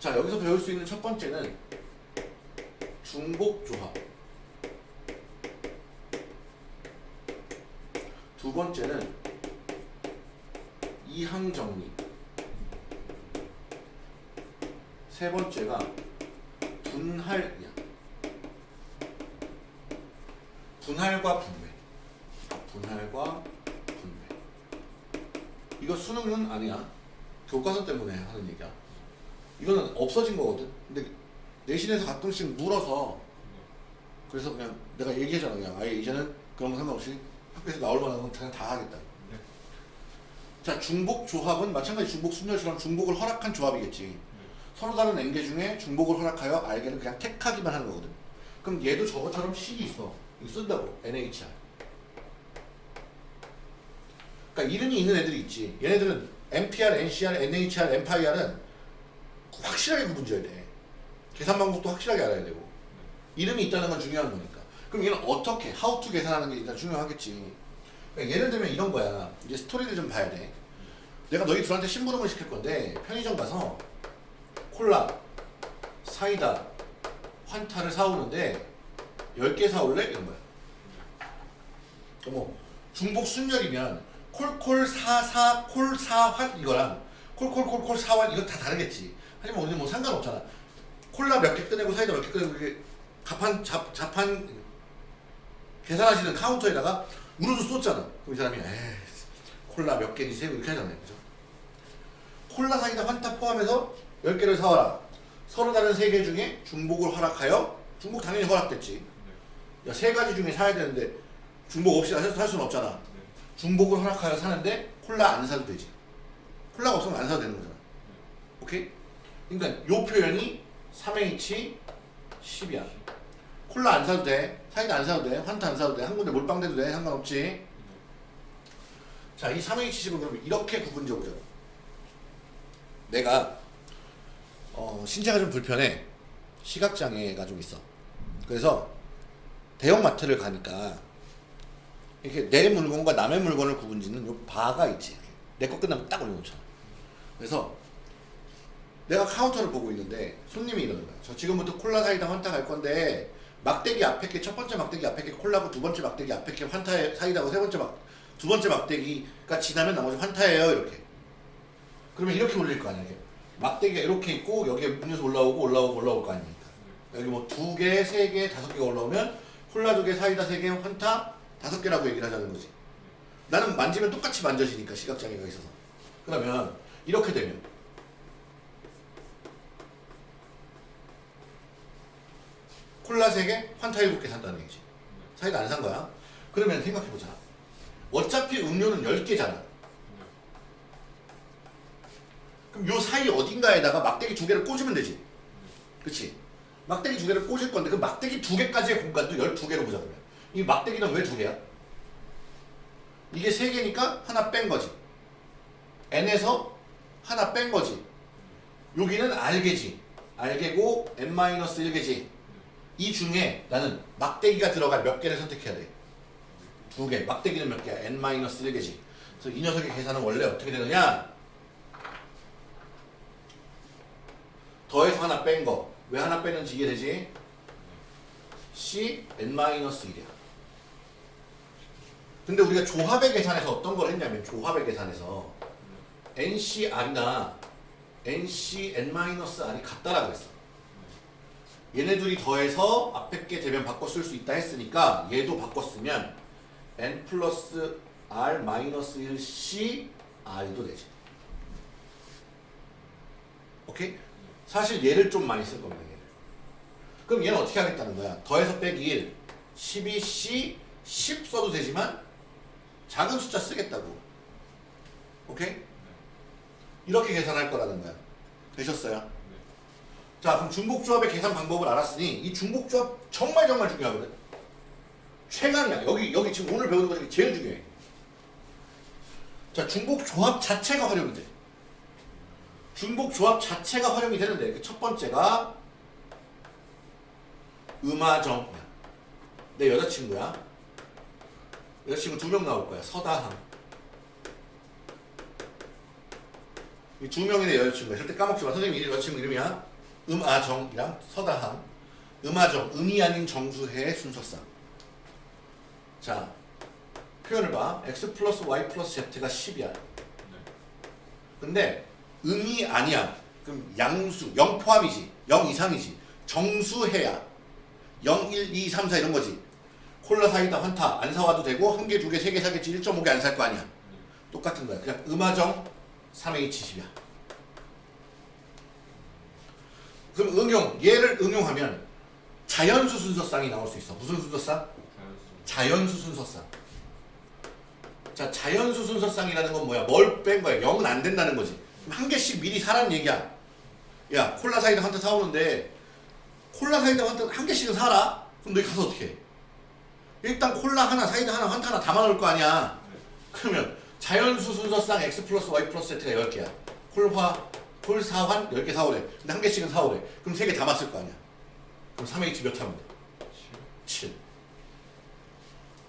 자 여기서 배울 수 있는 첫 번째는 중복 조합. 두 번째는 이항 정리. 세 번째가 분할이야. 분할과 분배. 분할과 분배. 이거 수능은 아니야. 교과서 때문에 하는 얘기야. 이거는 없어진 거거든. 근데 내신에서 가끔씩 물어서 그래서 그냥 내가 얘기하잖아. 그냥 아예 이제는 그런 거 상관없이 학교에서 나올 만한 건 그냥 다 하겠다. 자, 중복 조합은 마찬가지 중복 순열처럼 중복을 허락한 조합이겠지. 서로 다른 n개 중에 중복을 허락하여 알게는 그냥 택하기만 하는 거거든. 그럼 얘도 저것처럼 식이 있어. 이거 쓴다고. NHR. 그러니까 이름이 있는 애들이 있지. 얘네들은 MPR, NCR, NHR, MPIR은 확실하게 구분져야 돼. 계산 방법도 확실하게 알아야 되고. 이름이 있다는 건 중요한 거니까. 그럼 얘는 어떻게, how to 계산하는 게 일단 중요하겠지. 그러니까 예를 들면 이런 거야. 이제 스토리를 좀 봐야 돼. 내가 너희 둘한테 심부름을 시킬 건데 편의점 가서 콜라, 사이다, 환타를 사오는데 10개 사올래? 이런 거야. 어머, 중복 순열이면 콜콜 사사 콜 사환 이거랑 콜콜콜콜 사환 이거 다 다르겠지. 하지만 우리는 뭐 상관없잖아. 콜라 몇 개 꺼내고 사이다 몇 개 꺼내고 이게 가판 잡 자판 계산하시는 카운터에다가 우르르 쏟잖아. 그럼 이 사람이 에이 콜라 몇 개니세요? 이렇게 하잖아요. 그죠? 콜라 사이다 환타 포함해서 10개를 사와라. 서로 다른 세 개 중에 중복을 허락하여 중복 당연히 허락됐지. 야, 세 가지 중에 사야 되는데 중복 없이 살, 살 수는 없잖아. 중복을 허락하여 사는데 콜라 안 사도 되지. 콜라가 없으면 안 사도 되는 거잖아. 오케이? 그러니까 요 표현이 3H 10이야. 콜라 안 사도 돼. 사이다 안 사도 돼. 환타 안 사도 돼. 한 군데 몰빵 돼도 돼. 상관없지. 자, 이 3H10은 그러면 이렇게 구분져 보자. 내가 어, 신체가 좀 불편해. 시각장애가 좀 있어. 그래서 대형마트를 가니까 이렇게 내 물건과 남의 물건을 구분짓는 요 바가 있지. 내 거 끝나면 딱 올려놓잖아. 그래서 내가 카운터를 보고 있는데 손님이 이러는 거야. 저 지금부터 콜라 사이다 환타 갈 건데 막대기 앞에 게 첫 번째 막대기 앞에 게 콜라고 두 번째 막대기 앞에 게 환타 사이다고 세 번째 막 두 번째 막대기가 지나면 나머지 환타예요 이렇게. 그러면 이렇게 올릴 거 아니야. 이렇게. 막대기가 이렇게 있고 여기에 음료수 올라오고 올라오고 올라올 거 아닙니까? 여기 뭐 두 개, 세 개, 다섯 개가 올라오면 콜라 두 개, 사이다 세 개, 환타 다섯 개라고 얘기를 하자는 거지. 나는 만지면 똑같이 만져지니까 시각장애가 있어서. 그러면 이렇게 되면 콜라 3개, 환타 7개 산다는 얘기지. 사이다 안 산 거야. 그러면 생각해보자. 어차피 음료는 10개잖아. 그럼 요 사이 어딘가에다가 막대기 두 개를 꽂으면 되지. 그치? 막대기 두 개를 꽂을 건데 그 막대기 두 개까지의 공간도 12개로 보자 그러면. 이 막대기는 왜 두 개야? 이게 세 개니까 하나 뺀 거지. n에서 하나 뺀 거지. 여기는 R개지. 알게고 n-1개지. 이 중에 나는 막대기가 들어갈 몇 개를 선택해야 돼. 두 개. 막대기는 몇 개야? n-1개지. 그래서 이 녀석의 계산은 원래 어떻게 되느냐? 더해서 하나 뺀 거. 왜 하나 빼는지 이해되지? c n-1이야. 근데 우리가 조합의 계산에서 어떤 걸 했냐면 조합의 계산에서 NCR이나 NC N-R이 같다라고 했어. 얘네 둘이 더해서 앞에 게 되면 바꿔 쓸 수 있다 했으니까 얘도 바꿔 쓰면 N 플러스 R 마이너스 1 C R도 되지. 오케이? 사실 얘를 좀 많이 쓸 겁니다. 얘를. 그럼 얘는 어떻게 하겠다는 거야? 더해서 빼기 1, 12C, 10 써도 되지만 작은 숫자 쓰겠다고. 오케이? 이렇게 계산할 거라는 거야. 되셨어요? 자, 그럼 중복조합의 계산 방법을 알았으니 이 중복조합 정말 정말 중요하거든. 최강이야. 여기 여기 지금 오늘 배우는 것 중에 제일 중요해. 자, 중복조합 자체가 활용이 돼. 중복 조합 자체가 활용이 되는데 그 첫 번째가 음화정. 내 여자친구야. 여자친구 두 명 나올 거야. 서다함. 이두 명이 내 여자친구야. 절대 까먹지 마. 선생님 이 여자친구 이름이야. 음아정이랑 서다함. 음아정, 음이 아닌 정수해의 순서상. 자, 표현을 봐. x 플러스 y 플러스 z가 10이야. 근데 음이 아니야. 그럼 양수, 0 포함이지. 0 이상이지. 정수해야. 0, 1, 2, 3, 4 이런 거지. 콜라 사이다 환타 안 사와도 되고 한 개, 두 개, 세 개 사겠지 1.5개 안 살 거 아니야. 똑같은 거야. 그냥 음화정 3H10이야. 그럼 응용 얘를 응용하면 자연수 순서쌍이 나올 수 있어. 무슨 순서쌍? 자연수 순서쌍. 자, 자연수 순서쌍이라는 건 뭐야? 뭘 뺀 거야? 0은 안 된다는 거지. 한 개씩 미리 사라는 얘기야. 야, 콜라 사이다 환타 사오는데 콜라 사이다 한 개씩은 사라. 그럼 너희 가서 어떻게 해? 일단 콜라 하나, 사이다 하나, 환타 하나 담아놓을 거 아니야. 그러면 자연수 순서상 x 플러스 y 플러스 z가 10개야. 콜화, 콜사환 10개 사오래. 근데 한 개씩은 사오래. 그럼 3개 담았을 거 아니야. 그럼 3H 몇 하면 돼? 7.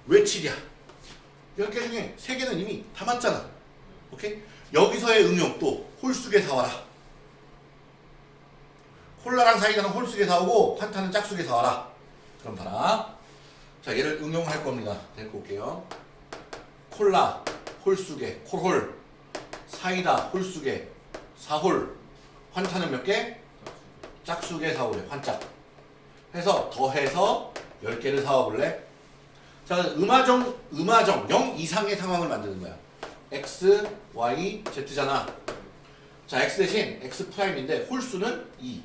왜 7이야? 10개 중에 3개는 이미 담았잖아. 오케이? 여기서의 응용 또 홀수개 사와라. 콜라랑 사이다는 홀수개 사오고 환타는 짝수개 사와라. 그럼 봐라. 자 얘를 응용할 겁니다. 데리고 올게요. 콜라 홀수개 콜홀 사이다 홀수개 사홀 환타는 몇 개? 짝수개 사오래 환짝 해서 더해서 10개를 사와볼래? 자 음아정 음아정 0 이상의 상황을 만드는 거야 x, y, z잖아. 자 x 대신 x prime인데 홀수는 2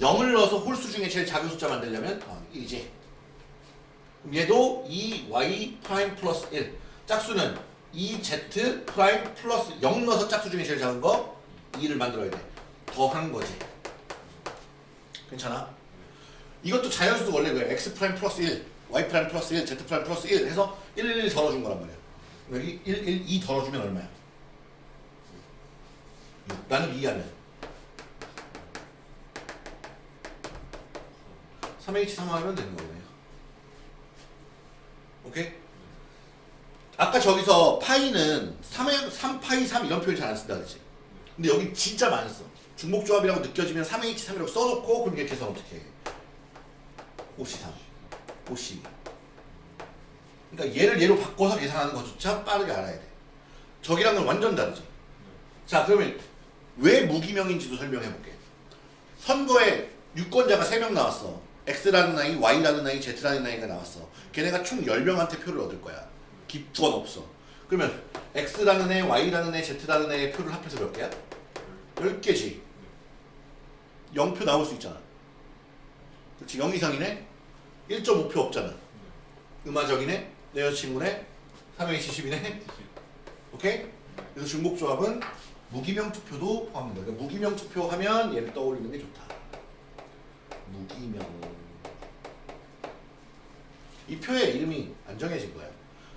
0을 넣어서 홀수 중에 제일 작은 숫자 만들려면 어, 1이지. 그럼 얘도 2y prime 플러스 1 짝수는 2z prime 플러스 0 넣어서 짝수 중에 제일 작은 거 2를 만들어야 돼. 더한 거지. 괜찮아? 이것도 자연수도 원래 그래. X prime 플러스 1 y prime 플러스 1 z prime 플러스 1 해서 1, 1, 1 덜어준 거란 말이야 여기 1, 1, 2 덜어주면 얼마야? 6 나는 2 하면 3H3 하면 되는 거네요. 오케이? 아까 저기서 파이는 3, 3 파이 3 이런 표현 잘 안 쓴다 그랬지. 근데 여기 진짜 많이 써. 중복조합이라고 느껴지면 3H3이라고 써놓고 그럼 이렇게 계산 어떻게 해? 5C3 5C 그러니까 얘를 얘로 바꿔서 계산하는 것조차 빠르게 알아야 돼 저기랑은 완전 다르지 자 그러면 왜 무기명인지도 설명해 볼게 선거에 유권자가 3명 나왔어 X라는 아이, Y라는 아이, Z라는 아이가 나왔어 걔네가 총 10명한테 표를 얻을 거야 기권 없어. 그러면 X라는 애, Y라는 애, Z라는 애의 표를 합해서 몇 개야? 10개지. 0표 나올 수 있잖아. 그렇지. 0 이상이네? 1.5표 없잖아. 음화적이네? 내 여자친구네? 3H10이네? 오케이? 그래서 중복조합은 무기명 투표도 포함된다. 그러니까 무기명 투표하면 얘를 떠올리는 게 좋다. 무기명. 이 표의 이름이 안 정해진 거야.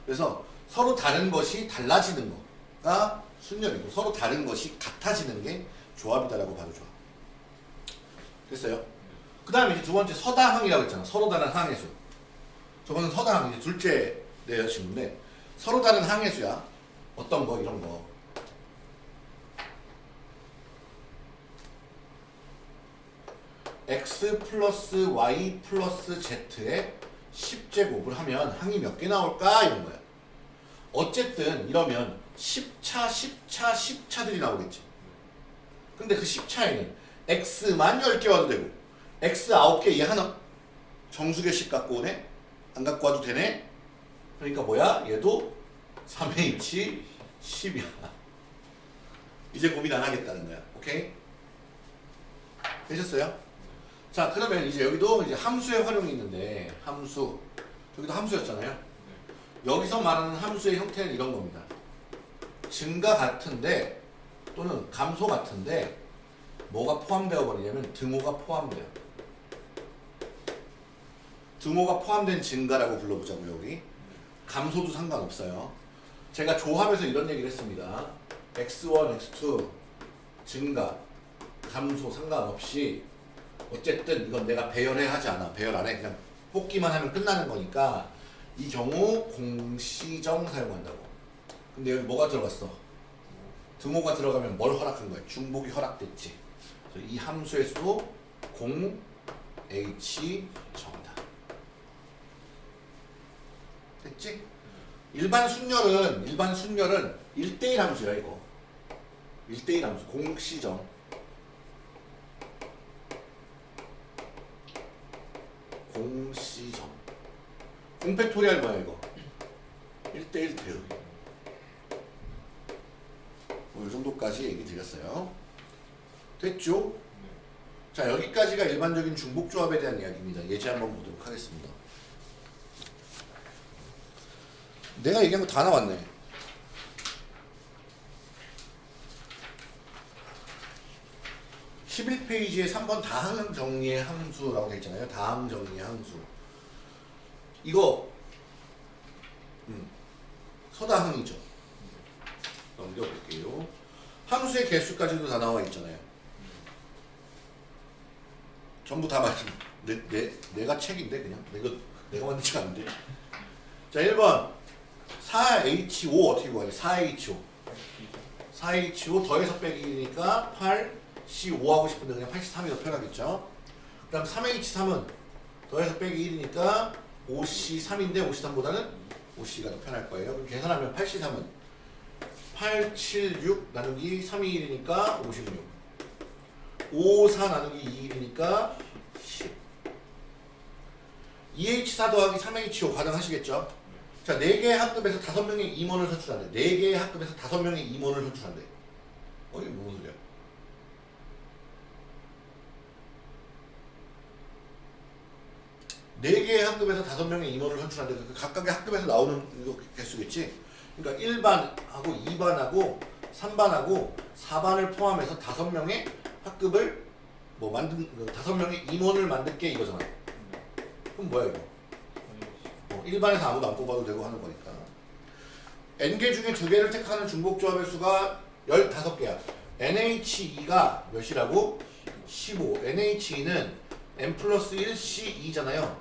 그래서 서로 다른 것이 달라지는 거가 순열이고 서로 다른 것이 같아지는 게 조합이다라고 봐도 좋아. 됐어요? 그 다음에 이제 두 번째 서다항이라고 했잖아. 서로 다른 항의 수. 저거는 서다항, 이제 둘째 내 여자친구인데 서로 다른 항의 수야. 어떤 거, 이런 거. x 플러스 y 플러스 z의 10제곱을 하면 항이 몇 개 나올까? 이런 거야. 어쨌든 이러면 10차, 10차, 10차들이 나오겠지. 근데 그 10차에는 x만 10개 와도 되고 x 9개 얘 하나 정수계식 갖고 오네? 안 갖고 와도 되네? 그러니까 뭐야? 얘도 3h 10이야. 이제 고민 안 하겠다는 거야. 오케이? 되셨어요? 자 그러면 이제 여기도 이제 함수의 활용이 있는데 함수 여기도 함수였잖아요. 여기서 말하는 함수의 형태는 이런 겁니다. 증가 같은데 또는 감소 같은데 뭐가 포함되어 버리냐면 등호가 포함돼요. 등호가 포함된 증가라고 불러보자고요 여기. 감소도 상관없어요. 제가 조합에서 이런 얘기를 했습니다. x1, x2 증가, 감소 상관없이 어쨌든 이건 내가 배열해 하지 않아. 배열 안 해. 그냥 뽑기만 하면 끝나는 거니까 이 경우 공시정 사용한다고. 근데 여기 뭐가 들어갔어? 등호가 들어가면 뭘 허락한 거야? 중복이 허락됐지. 이 함수의 수도 공 h 정이다. 됐지? 일반 순열은 일반 순열은 1대1 함수야 이거. 1대1 함수 공시정. 공시정. 공팩토리얼 뭐야 이거? 1대1 대응. 뭐, 이 정도까지 얘기 드렸어요. 됐죠? 자, 여기까지가 일반적인 중복조합에 대한 이야기입니다. 예제 한번 보도록 하겠습니다. 내가 얘기한 거 다 나왔네. (11) 페이지에 3번 다항 정리의 함수라고 되어 있잖아요. 다항 정리의 함수. 이거 음, 서다항이죠. 넘겨볼게요. 함수의 개수까지도 다 나와 있잖아요. 전부 다 말씀 내, 내, 내가 책인데 그냥? 내가 내가 만들지 않는데? 자 1번 4H5 어떻게 구하냐? 4H5 4H5 더해서 빼기니까 8 C5 하고 싶은데 그냥 83이 더 편하겠죠? 그 다음 3H3은 더해서 빼기 1이니까 5C3인데 5C3보다는 5C가 더 편할 거예요. 그럼 계산하면 8C3은 8, 7, 6 나누기 3이 1이니까 56 5, 4 나누기 2, 1이니까 10 2H4 더하기 3H5 가능하시겠죠? 자, 4개의 학급에서 5명의 임원을 선출한대. 4개의 학급에서 5명의 임원을 선출한대. 어, 이게 무슨 소리야? 네 개의 학급에서 다섯 명의 임원을 선출하는데 그 각각의 학급에서 나오는 이거 개수겠지. 그러니까 1반하고 2반하고 3반하고 4반을 포함해서 다섯 명의 학급을 뭐 만든 그 다섯 명의 임원을 만들게 이거잖아. 그럼 뭐야 이거? 어, 1반에서 아무도 안 뽑아도 되고 하는 거니까. n개 중에 두 개를 택하는 중복조합의 수가 15개야. NH2가 몇이라고? 15. NH2는 n 플러스 1 C2잖아요.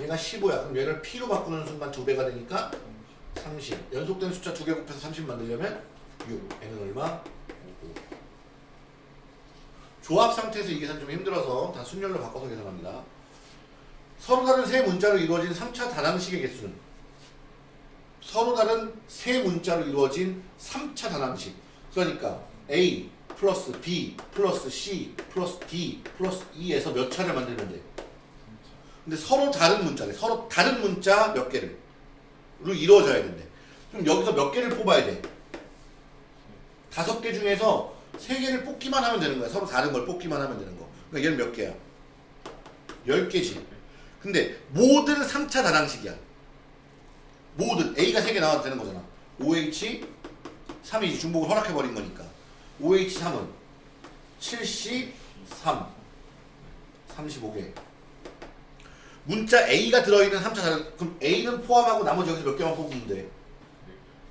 얘가 15야. 그럼 얘를 P로 바꾸는 순간 두 배가 되니까 30. 연속된 숫자 두 개 곱해서 30 만들려면 6. n은 얼마? 5. 조합 상태에서 이 계산 좀 힘들어서 다 순열로 바꿔서 계산합니다. 서로 다른 세 문자로 이루어진 3차 다항식의 개수는 서로 다른 세 문자로 이루어진 3차 다항식. 그러니까 A 플러스 B 플러스 C 플러스 D 플러스 E에서 몇 차를 만들면 돼? 근데 서로 다른 문자래. 서로 다른 문자 몇 개를 로 이루어져야 된대. 그럼 여기서 몇 개를 뽑아야 돼? 다섯 개 중에서 세 개를 뽑기만 하면 되는 거야. 서로 다른 걸 뽑기만 하면 되는 거. 그러니까 얘는 몇 개야? 열 개지. 근데 모든 3차 다항식이야. 모든 A가 세개 나와도 되는 거잖아. OH 3이 중복을 허락해버린 거니까. OH3은 73 35개 문자 A가 들어있는 3차 다른 그럼 A는 포함하고 나머지 여기서 몇 개만 뽑으면 돼?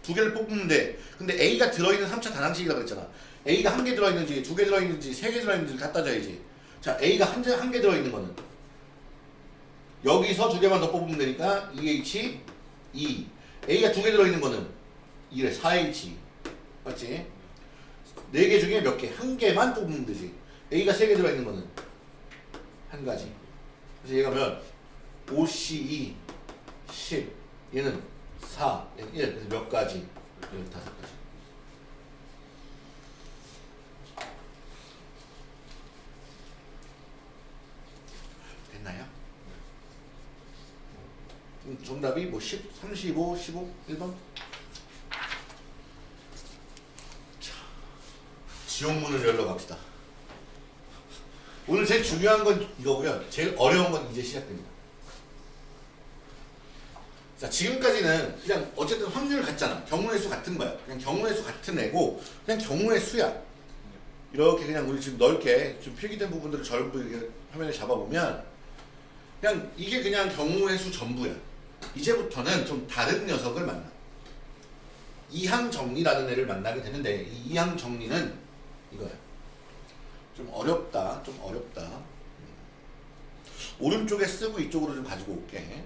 두 개를 돼 근데 A가 들어있는 3차 다항식이라고 그랬잖아 A가 한 개 들어있는지 두 개 들어있는지 세 개 들어있는지 갖다 줘야지 자, A가 한 개 들어있는 거는 여기서 두 개만 더 뽑으면 되니까 2H, 2. A가 두 개 들어있는 거는 2래 4H. 맞지? 네 개 중에 몇 개? 한 개만 뽑으면 되지. A가 세 개 들어있는 거는 한 가지. 그래서 얘가 몇? 5C2, 10. 얘는 4, 얘는 1. 그래서 몇 가지? 15가지. 됐나요? 정답이 뭐 10, 35, 15, 1번? 자, 지옥문을 열러 갑시다. 오늘 제일 중요한 건 이거고요. 제일 어려운 건 이제 시작됩니다. 자, 지금까지는 그냥 어쨌든 확률 같잖아. 경우의 수 같은 거야. 그냥 경우의 수 같은 애고 그냥 경우의 수야. 이렇게 그냥 우리 지금 넓게 좀 필기된 부분들을 전부 화면에 잡아보면 그냥 이게 그냥 경우의 수 전부야. 이제부터는 좀 다른 녀석을 만나. 이항정리라는 애를 만나게 되는데 이 이항정리는 이거야. 좀 어렵다. 좀 어렵다. 음. 오른쪽에 쓰고 이쪽으로 좀 가지고 올게.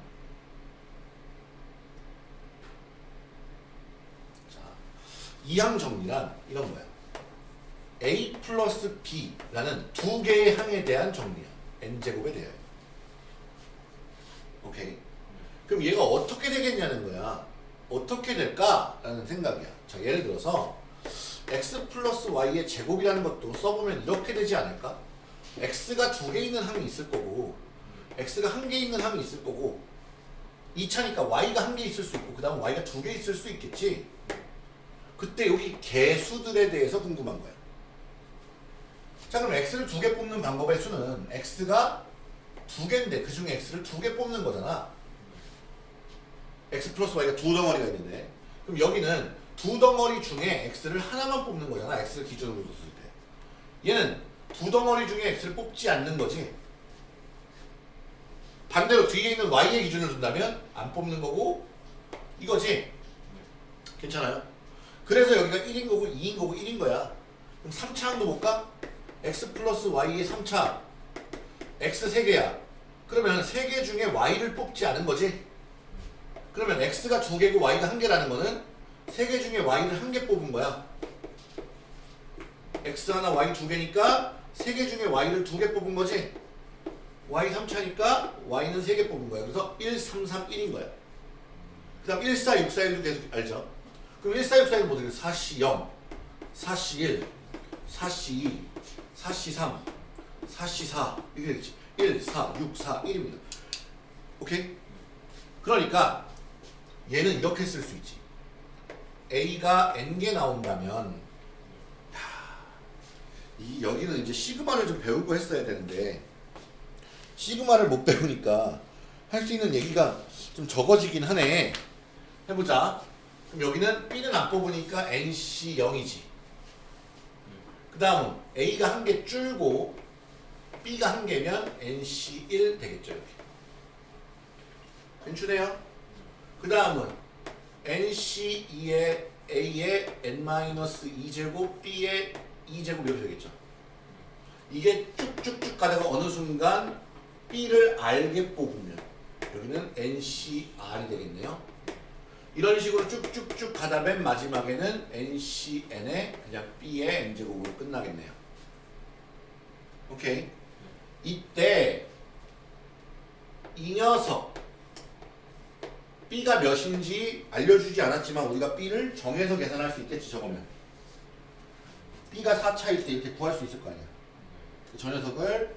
자, 이항 정리란 이런 거야. A 플러스 B라는 두 개의 항에 대한 정리야. n제곱에 대하여. 오케이. 그럼 얘가 어떻게 되겠냐는 거야. 어떻게 될까 라는 생각이야. 자, 예를 들어서 x 플러스 y의 제곱이라는 것도 써보면 이렇게 되지 않을까? x가 두 개 있는 항이 있을 거고 x가 한 개 있는 항이 있을 거고 2차니까 y가 한 개 있을 수 있고 그 다음 y가 두 개 있을 수 있겠지 그때 여기 개수들에 대해서 궁금한 거야 자 그럼 x를 두 개 뽑는 방법의 수는 x가 두 개인데 그 중에 x를 두 개 뽑는 거잖아 x 플러스 y가 두 덩어리가 있는데 그럼 여기는 두 덩어리 중에 x를 하나만 뽑는 거잖아 x를 기준으로 뒀을 때. 얘는 두 덩어리 중에 x를 뽑지 않는 거지. 반대로 뒤에 있는 y의 기준을 둔다면 안 뽑는 거고 이거지? 괜찮아요? 그래서 여기가 1인 거고 2인 거고 1인 거야. 그럼 3차 항도 볼까? x 플러스 y의 3차. X 3개야. 그러면 3개 중에 y를 뽑지 않은 거지 그러면 x가 2개고 y가 1개라는 거는 3개 중에 y를 1개 뽑은 거야. x 하나 y 2개니까 3개 중에 y를 2개 뽑은 거지. y 3차니까 y는 3개 뽑은 거야. 그래서 1, 3, 3, 1인 거야. 그 다음 1, 4, 6, 4, 1도 계속 알죠? 그럼 1, 4, 6, 4, 1 뭐죠? 4C 0 4C 1 4C 2 4C 3 4C 4 이렇게 되겠지. 1, 4, 6, 4, 1입니다. 오케이? 그러니까 얘는 이렇게 쓸 수 있지. A가 N개 나온다면 야, 이 여기는 이제 시그마를 좀 배우고 했어야 되는데 시그마를 못 배우니까 할 수 있는 얘기가 좀 적어지긴 하네. 해보자. 그럼 여기는 B는 안 뽑으니까 NC 0이지. 그 다음은 A가 한 개 줄고 B가 한 개면 NC 1 되겠죠 이렇게. 괜찮네요 그 다음은 NC2의 A의 N-2제곱 B의 2제곱 이렇게 되겠죠. 이게 쭉쭉쭉 가다가 어느 순간 B를 알게 뽑으면 여기는 NCR이 되겠네요. 이런 식으로 쭉쭉쭉 가다 맨 마지막에는 NCN의 그냥 B의 N제곱으로 끝나겠네요. 오케이. 이때 이 녀석 B가 몇인지 알려주지 않았지만 우리가 B를 정해서 계산할 수 있겠지 저거면. B가 4차일 때 이렇게 구할 수 있을 거 아니야. 저 녀석을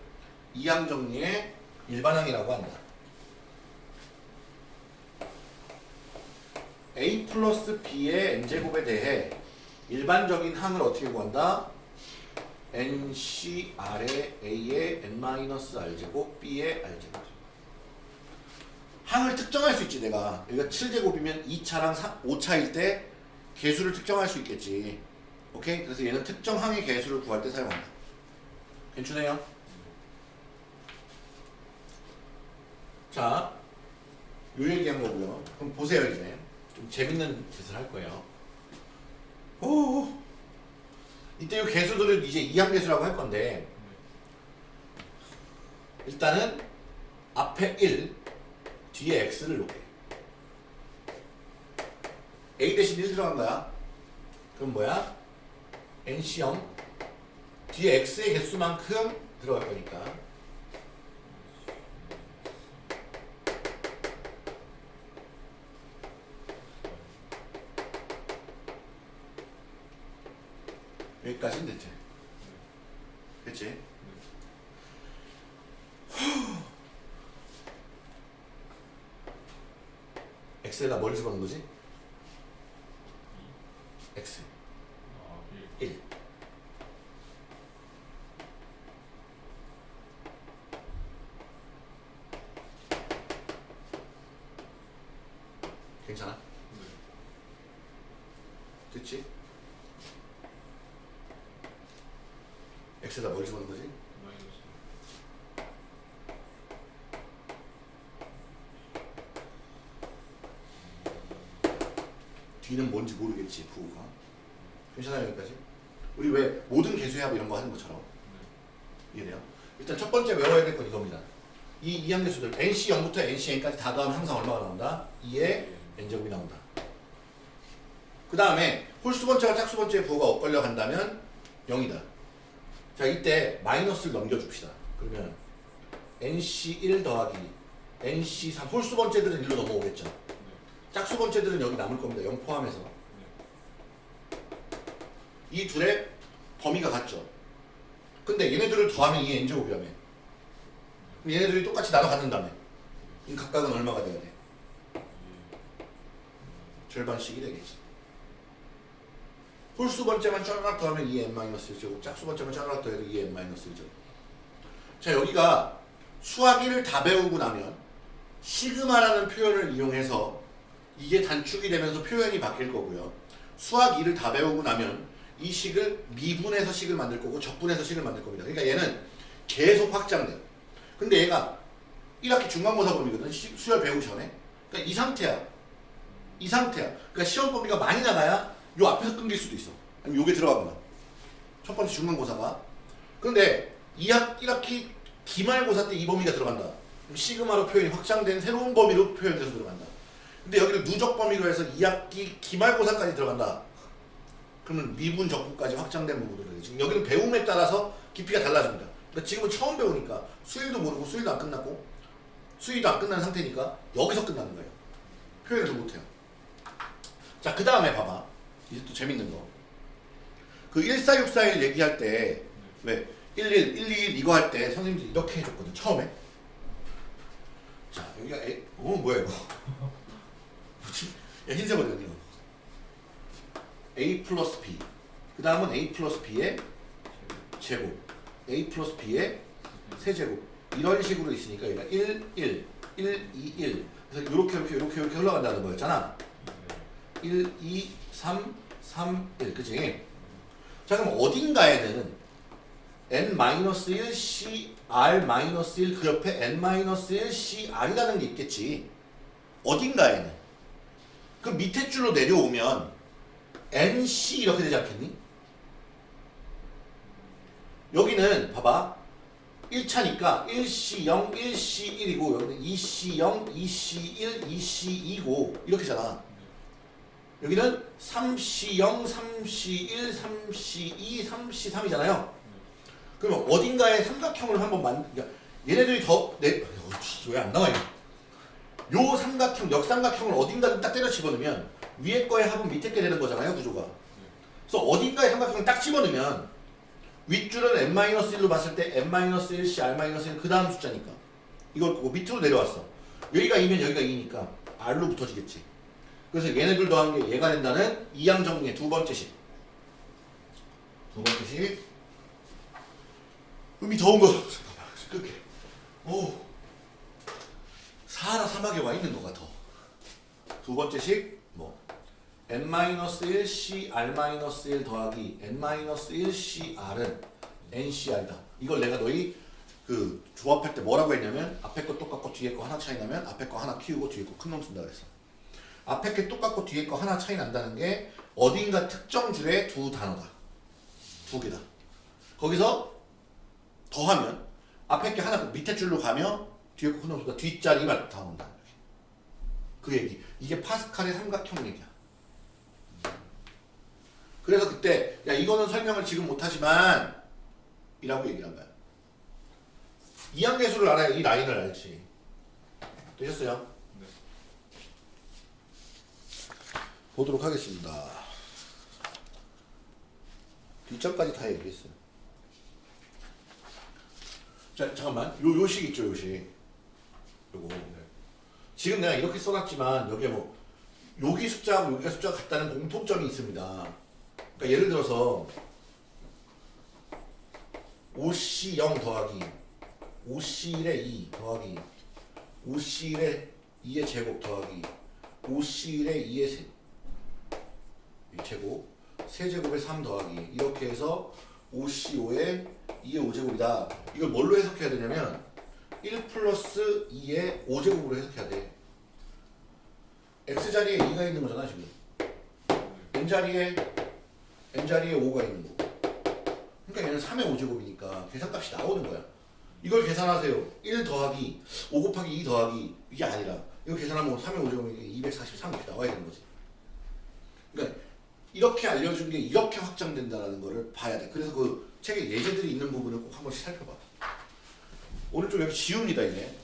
이항정리의 일반항이라고 한다. A 플러스 B의 N제곱에 대해 일반적인 항을 어떻게 구한다? NCR의 A의 N-R제곱 B의 R제곱 항을 특정할 수 있지 내가. 여기가 7제곱이면 2차랑 5차일 때 개수를 특정할 수 있겠지. 오케이? 그래서 얘는 특정 항의 개수를 구할 때 사용한다. 괜찮아요? 자, 요 얘기한 거고요 그럼 보세요 이제. 좀 재밌는 짓을 할 거예요. 오, 이때 이 개수들을 이제 이항계수라고 할 건데 일단은 앞에 1 뒤에 x를 놓게. A 대신 1 들어간 거야. 그럼 뭐야? nc0 뒤에 x의 개수만큼 들어갈 거니까. 여기까지는 됐지? 됐지? X에다 뭘 집어넣은 거지? x 아, 1 괜찮아? 됐지? x에다 뭘 집어넣은 거지? 마이너스. 뒤는 모르겠지 부호가. 괜찮아요 여기까지? 우리 왜 모든 개수합 이런 거 하는 것처럼? 이해돼요? 일단 첫 번째 외워야 될 건 이겁니다. 이 이항계수들 nc 0부터 nc n까지 다 더하면 항상 얼마가 나온다? 2의 n제곱이 나온다. 그 다음에 홀수번째와 짝수번째의 부호가 엇걸려 간다면 0이다. 자 이때 마이너스를 넘겨줍시다. 그러면 nc1 더하기 nc3 홀수번째들은 1로 넘어오겠죠? 짝수번째들은 여기 남을 겁니다. 0 포함해서 이 둘의 범위가 같죠. 근데 얘네들을 더하면 이 n제곱이라며. 얘네들이 똑같이 나눠 갖는다며. 이 각각은 얼마가 돼야 돼? 절반씩이 되겠지. 홀수 번째만 쫙 더하면 2n-1제곱, 짝수 번째만 쫙 더해도 2n-1제곱. 자 여기가 수학이를 다 배우고 나면 시그마라는 표현을 이용해서 이게 단축이 되면서 표현이 바뀔 거고요. 수학 2를 다 배우고 나면 이 식을 미분해서 식을 만들 거고 적분해서 식을 만들 겁니다. 그러니까 얘는 계속 확장돼요. 근데 얘가 1학기 중간고사 범위거든. 시- 수열 배우기 전에. 그러니까 이 상태야. 이 상태야. 그러니까 시험 범위가 많이 나가야 요 앞에서 끊길 수도 있어. 아니면 요게 들어가거나. 첫 번째 중간고사가. 근데 2학, 1학기 기말고사 때 이 범위가 들어간다. 그럼 시그마로 표현이 확장된 새로운 범위로 표현돼서 들어간다. 근데 여기를 누적 범위로 해서 2학기 기말고사까지 들어간다. 그러면 미분 적분까지 확장된 부분들이 지금 여기는 배움에 따라서 깊이가 달라집니다. 그러니까 지금은 처음 배우니까 수일도 모르고 수일도 안 끝났고 수일도 안 끝난 상태니까 여기서 끝나는 거예요. 표현을 좀 못해요. 자, 그 다음에 봐봐. 이제 또 재밌는 거. 그 14641 얘기할 때, 왜? 11, 121 이거 할 때 선생님들이 이렇게 해줬거든, 처음에. 자, 여기가, 에, 어, 뭐야, 이거. *laughs* 뭐지? 야, 흰색 어디 갔냐? A 플러스 b. 그 다음은 a 플러스 b의 제곱. a 플러스 b의 세제곱. 이런 식으로 있으니까 얘가 1, 1, 1, 2, 1. 그래서 이렇게, 이렇게, 이렇게, 이렇게 흘러간다는 거였잖아. 1, 2, 3, 3, 1. 그치? 자, 그럼 어딘가에는 n-1 c r-1 그 옆에 n-1 c r이라는 게 있겠지. 어딘가에는. 그 밑에 줄로 내려오면 nc 이렇게 되지 않겠니? 여기는 봐봐. 1차니까 1C0, 1C1이고 여기는 2C0, 2C1, 2C2고 이렇게잖아. 여기는 3C0, 3C1, 3C2, 3C3이잖아요. 그러면 어딘가에 삼각형을 한번 만, 그러니까 얘네들이 더, 내, 왜안 나와, 이거. 요 삼각형, 역삼각형을 어딘가를 딱 때려 집어넣으면 위에 거의 합은 밑에 게 되는 거잖아요, 구조가. 그래서 어딘가에 삼각형을 딱 집어넣으면 윗줄은 n-1로 봤을 때 n-1c, r-1, 그 다음 숫자니까. 이걸 보고 밑으로 내려왔어. 여기가 2면 여기가 2니까 r로 붙어지겠지. 그래서 얘네들 더한 게 얘가 된다는 이항 정리의 두 번째 식. 두 번째 식. 음이 더운 거. *laughs* 잠깐만, 끌게. 오. 사하라 사막에 와 있는 것 같아. 두 번째 식, 뭐. n-1 c r-1 더하기 n-1 c r은 ncr이다. 이걸 내가 너희 그 조합할 때 뭐라고 했냐면 앞에 거 똑같고 뒤에 거 하나 차이 나면 앞에 거 하나 키우고 뒤에 거 큰 놈 쓴다 그랬어. 앞에 게 똑같고 뒤에 거 하나 차이 난다는 게 어딘가 특정 줄의 두 단어다. 두 개다. 거기서 더하면 앞에 게 하나 밑에 줄로 가며 뒤에 거 끊어보다 뒷자리만 다 온다. 그 얘기. 이게 파스칼의 삼각형 얘기야. 그래서 그때 야 이거는 설명을 지금 못하지만 이라고 얘기를 한 거야. 이항계수를 알아야 이 라인을 알지. 되셨어요? 네. 보도록 하겠습니다. 뒷점까지 다 얘기했어요. 자 잠깐만 요 요식 있죠 요식. 요거 네. 지금 내가 이렇게 써놨지만 여기에 뭐 여기 숫자하고 여기가 숫자가 같다는 공통점이 있습니다. 그러니까 예를 들어서 5C 0 더하기 5C 1의 2 더하기 5C 1의 2의 제곱 더하기 5C 1의 2의 세, 이 제곱 세제곱의 3 더하기 이렇게 해서 5C 5의 2의 5제곱이다. 이걸 뭘로 해석해야 되냐면 1 플러스 2의 5제곱으로 해석해야 돼. x자리에 2가 있는 거잖아 지금. n자리에 n자리에 5가 있는 거고. 그러니까 얘는 3의 5제곱이니까 계산값이 나오는 거야. 이걸 계산하세요. 1 더하기 5 곱하기 2 더하기 이게 아니라 이거 계산하면 3의 5제곱이니까 243 이렇게 나와야 되는 거지. 그러니까 이렇게 알려준 게 이렇게 확장된다는 거를 봐야 돼. 그래서 그 책에 예제들이 있는 부분을 꼭 한 번씩 살펴봐. 오른쪽 여기 지웁니다 이제.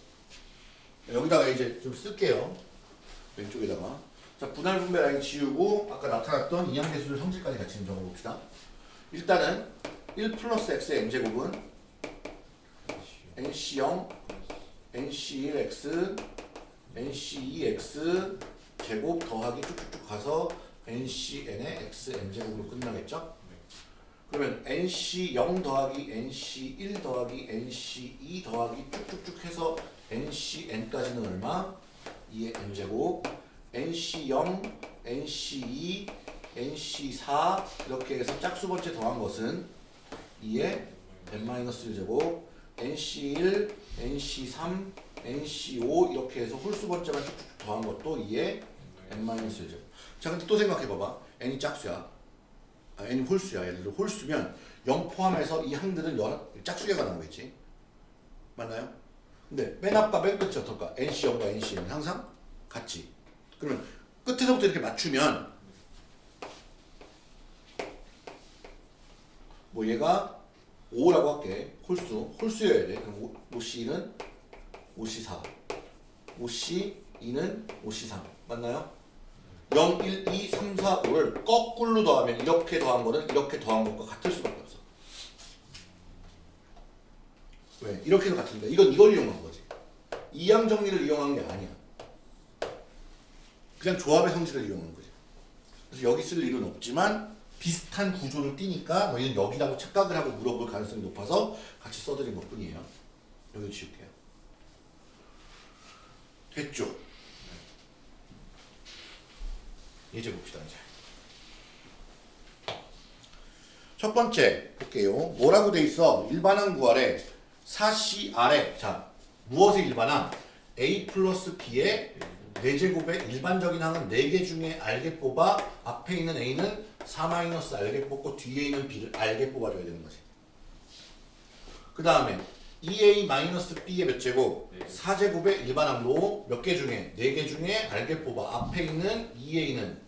여기다가 이제 좀 쓸게요. 왼쪽에다가. 자 분할 분배 라인 지우고 아까 나타났던 이항계수들 성질까지 같이 좀 적어봅시다. 일단은 1 플러스 x의 n제곱은 nc0, nc1x, nc2x 제곱 더하기 쭉쭉쭉 가서 ncn의 xn제곱으로 끝나겠죠? 그러면 nc0 더하기 nc1 더하기 nc2 더하기 쭉쭉쭉 해서 ncn까지는 얼마? 2의 n제곱 nc0, nc2, nc4 이렇게 해서 짝수 번째 더한 것은 2의 n-1제곱 nc1, nc3, nc5 이렇게 해서 홀수 번째만 쭉쭉 더한 것도 2의 n-1제곱. 자 근데 또 생각해봐봐. N이 짝수야. 아, n이 홀수야. 예를 들어 홀수면 0 포함해서 이 항들은 연, 짝수개가 나오겠지? 맞나요? 근데 맨 앞과 맨 끝이 어떨까? NC0과 NC는 항상 같지 그러면 끝에서부터 이렇게 맞추면 뭐 얘가 5라고 할게 홀수 홀수여야 돼 그럼 5C1은 5C4 5C2는 5C3 맞나요? 0, 1, 2, 3, 4, 5를 거꾸로 더하면 이렇게 더한 거는 이렇게 더한 것과 같을 수밖에 없어. 왜? 이렇게 해도 같은데 이건 이걸 이용한 거지. 이항 정리를 이용한 게 아니야. 그냥 조합의 성질을 이용한 거지. 그래서 여기 쓸 일은 없지만 비슷한 구조를 띠니까 너희는 여기라고 착각을 하고 물어볼 가능성이 높아서 같이 써드린 것 뿐이에요. 여기 지울게요. 됐죠? 이제 봅시다 이제. 첫 번째 볼게요. 뭐라고 돼 있어? 일반항 구하래. 4C 아래. 자, 무엇의 일반항? A 플러스 B의 4제곱의 일반적인 항은 4개 중에 알게 뽑아 앞에 있는 A는 4 마이너스 알게 뽑고 뒤에 있는 B를 알게 뽑아줘야 되는 거지. 그 다음에 2A 마이너스 B의 몇 제곱? 네. 4제곱의 일반항로 몇 개 중에? 4개 중에 알게 뽑아 앞에 있는 2A는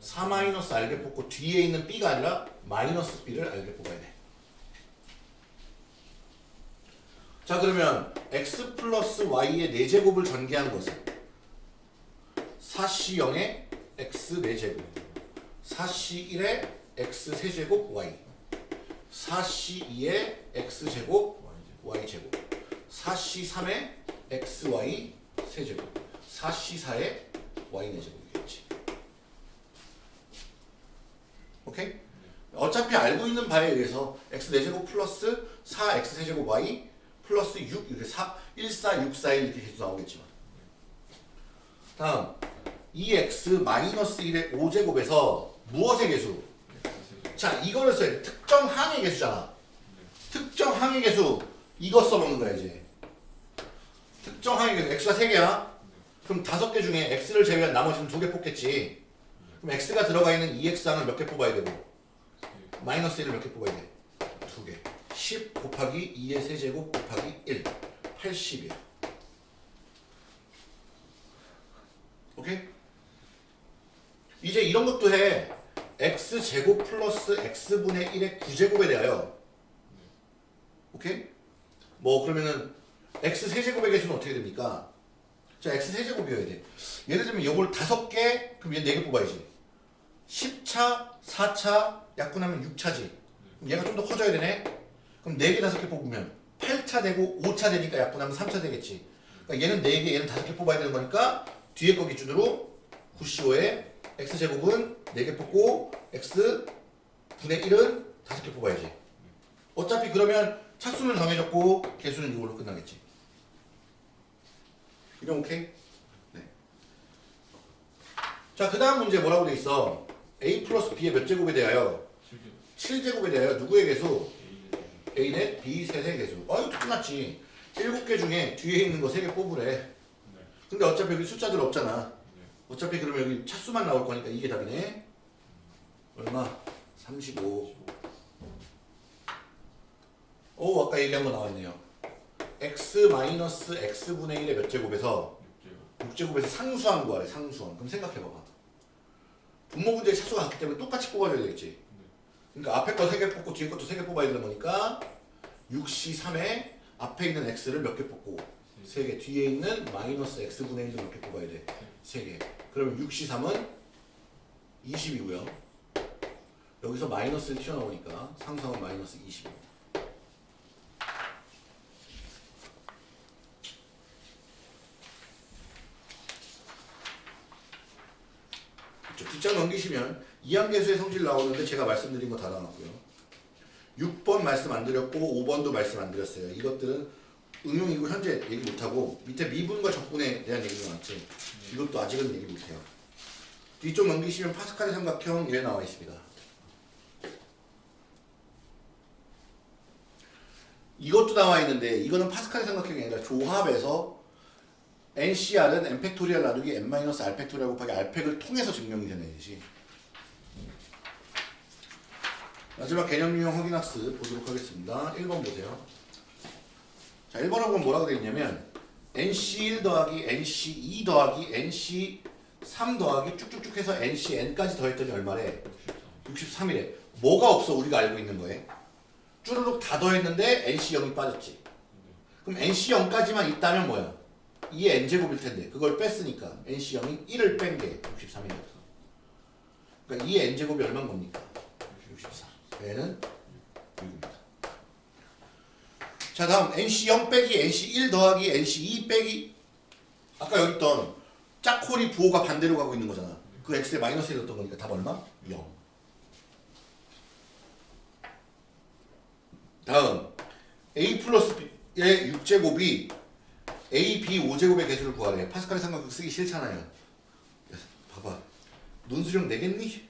4 마이너스 알게 뽑고 뒤에 있는 B가 아니라 마이너스 B를 알게 뽑아야 돼. 자 그러면 x 플러스 y의 4제곱을 전개한 것은 4c0의 x 4제곱. 4c1의 x 세제곱 y. 4c2의 x제곱 y제곱. 4c3의 xy 세제곱. 4c4의 y 4제곱이겠지. 오케이? 어차피 알고 있는 바에 의해서 x 4제곱 플러스 4x 세제곱 y 플러스 6 이렇게 4, 1, 4, 6, 4, 1 이렇게 계속 나오겠지만. 다음 2x 마이너스 1의 5제곱에서 무엇의 개수? 자 이거를 써야 돼. 특정 항의 개수잖아. 특정 항의 개수. 이거 써먹는 거야 이제. 특정 항의 개수. x가 3개야? 그럼 5개 중에 x를 제외한 나머지는 2개 뽑겠지. 그럼 x가 들어가 있는 2x 항을 몇 개 뽑아야 되고? 마이너스 1을 몇 개 뽑아야 돼? 2개. 10 곱하기 2의 세제곱 곱하기 1 80이에요 오케이? 이제 이런 것도 해. X제곱 플러스 x분의 1의 9제곱에 대하여. 오케이? 뭐 그러면은 x 세제곱의 개수는 어떻게 됩니까? 자 x 세제곱이어야 돼. 예를 들면 이걸 다섯 개 그럼 얘네개 뽑아야지. 10차 4차 약분하면 6차지. 그럼 얘가 좀 더 커져야 되네. 그럼 4개 5개 뽑으면 8차 되고 5차 되니까 약분하면 3차 되겠지. 그러니까 얘는 4개 얘는 5개 뽑아야 되는 거니까 뒤에 거 기준으로 9CO에 x제곱은 4개 뽑고 x 분의 1은 5개 뽑아야지 어차피 그러면 차수는 정해졌고 개수는 이걸로 끝나겠지 이런 오케이? 네. 자, 그 다음 문제 뭐라고 돼 있어? a 플러스 b의 몇 제곱에 대하여 7제곱 에 대하여 누구의 개수? a는 b 셋의 개수. 아, 이거 끝났지. 7개 중에 뒤에 있는 거 3개 뽑으래. 근데 어차피 여기 숫자들 없잖아. 어차피 그러면 여기 차수만 나올 거니까 이게 답이네. 얼마? 35. 오, 아까 얘기한 거 나왔네요. x 마이너스 x분의 1의 몇 제곱에서 6제곱에서 상수항 구하래 상수항 그럼 생각해봐봐 분모 문제의 차수가 같기 때문에 똑같이 뽑아줘야 되겠지 그러니까 앞에 거 3개 뽑고 뒤에 것도 3개 뽑아야 되는 거니까 6C 3에 앞에 있는 x를 몇 개 뽑고 3개 뒤에 있는 마이너스 x분의 1을 몇개 뽑아야 돼 3개 그러면 6C 3은 20이고요 여기서 마이너스를 튀어나오니까 상수항은 마이너스 20이고 그렇죠. 뒷장 넘기시면 이항계수의 성질 나오는데 제가 말씀드린 거 다 나왔고요. 6번 말씀 안 드렸고 5번도 말씀 안 드렸어요. 이것들은 응용이고 현재 얘기 못하고 밑에 미분과 적분에 대한 얘기가 나왔지. 이것도 아직은 얘기 못해요. 뒤쪽 넘기시면 파스칼의 삼각형 이래 나와 있습니다. 이것도 나와 있는데 이거는 파스칼의 삼각형이 아니라 조합에서 NCR은 n factorial 나누기 n 마이너스 r factorial 곱하기 r 팩을 통해서 증명이 되는 것이 마지막 개념 유형 확인 학습 보도록 하겠습니다. 1번 보세요. 자, 1번하고는 뭐라고 되어 있냐면 NC1 더하기 NC2 더하기 NC3 더하기 쭉쭉쭉 해서 NCN까지 더했더니 얼마래? 63이래. 뭐가 없어 우리가 알고 있는 거에? 쭈르륵 다 더했는데 NC0이 빠졌지. 그럼 NC0까지만 있다면 뭐야? 2의 n제곱일 텐데 그걸 뺐으니까 NC0이 1을 뺀 게 63이었어. 그러니까 2의 n제곱이 얼마인 겁니까? 64. 얘는 6입니다. 자 다음 NC0 빼기 NC1 더하기 NC2 빼기 아까 여기 있던 짝홀이 부호가 반대로 가고 있는 거잖아. 그 x에 마이너스 1 넣었던 거니까 답 얼마? 0. 다음 a 플러스 b의 6제곱이 a, b 5제곱의 개수를 구하래. 파스칼의 삼각형 쓰기 싫잖아요. 봐봐. 논수령 내겠니?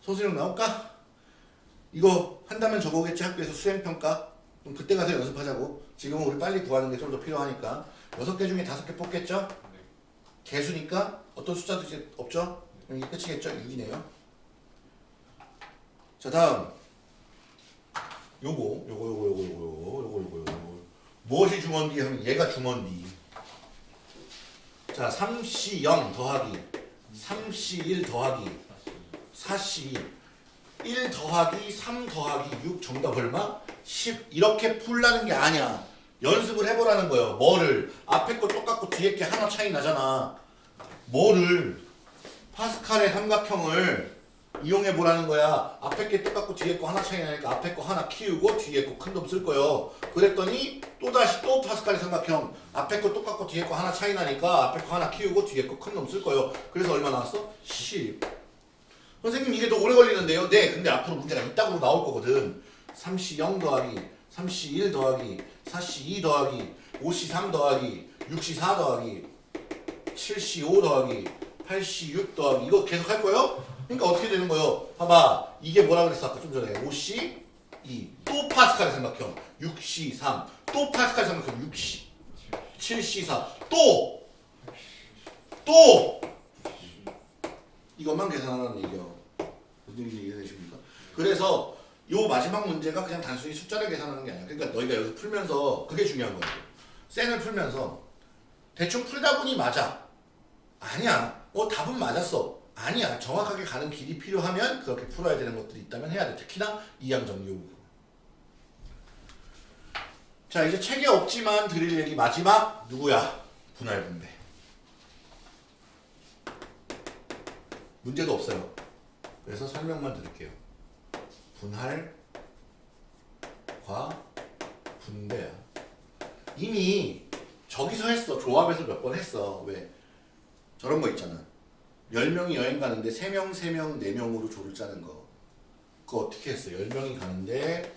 소수령 나올까? 이거 한다면 저거겠지 학교에서 수행평가? 그럼 그때 가서 연습하자고. 지금은 우리 빨리 구하는 게 좀 더 필요하니까. 6개 중에 5개 뽑겠죠? 개수니까 어떤 숫자도 이제 없죠? 그럼 이게 끝이겠죠? 6이네요. 자 다음 요거 요거 요거 요거 요거 요거 요거 요거 요거 무엇이 중원디 하면 얘가 중원디 자 3C0 더하기 3C1 더하기 4C2 1 더하기 3 더하기 6 정답 얼마? 10 이렇게 풀라는 게 아니야 연습을 해보라는 거예요 뭐를 앞에 거 똑같고 뒤에 게 하나 차이 나잖아 뭐를 파스칼의 삼각형을 이용해 보라는 거야. 앞에 게 똑같고 뒤에 거 하나 차이 나니까 앞에 거 하나 키우고 뒤에 거 큰 놈 쓸 거예요. 그랬더니 또 다시 또 파스칼의 삼각형 앞에 거 똑같고 뒤에 거 하나 차이 나니까 앞에 거 하나 키우고 뒤에 거 큰 놈 쓸 거예요. 그래서 얼마 나왔어? 10. 선생님 이게 더 오래 걸리는데요? 네. 근데 앞으로 문제가 이따구로 나올 거거든. 3C 0 더하기 3C 1 더하기 4C 2 더하기 5C 3 더하기 6C 4 더하기 7C 5 더하기 8C 6 더하기 이거 계속 할 거예요? 그러니까 어떻게 되는 거예요? 봐봐 이게 뭐라 그랬어 아까 좀 전에 5C 2, 또 파스칼의 삼각형 6C 3, 또 파스칼의 삼각형 6C 7C 4, 또! 또! 이것만 계산하라는 얘기요 얘기 이해되십니까? 그래서 요 마지막 문제가 그냥 단순히 숫자를 계산하는 게 아니야. 그러니까 너희가 여기서 풀면서 그게 중요한 거야. sen을 풀면서 대충 풀다 보니 맞아. 아니야. 어 답은 맞았어. 아니야. 정확하게 가는 길이 필요하면 그렇게 풀어야 되는 것들이 있다면 해야 돼. 특히나 이항 정리 부분. 자 이제 책에 없지만 드릴 얘기 마지막 누구야? 분할 분배. 문제도 없어요. 그래서 설명만 드릴게요. 분할과 분배야. 이미 저기서 했어. 조합에서 몇 번 했어. 왜? 저런 거 있잖아. 10명이 여행 가는데 3명, 3명, 4명으로 조를 짜는 거. 그거 어떻게 했어? 10명이 가는데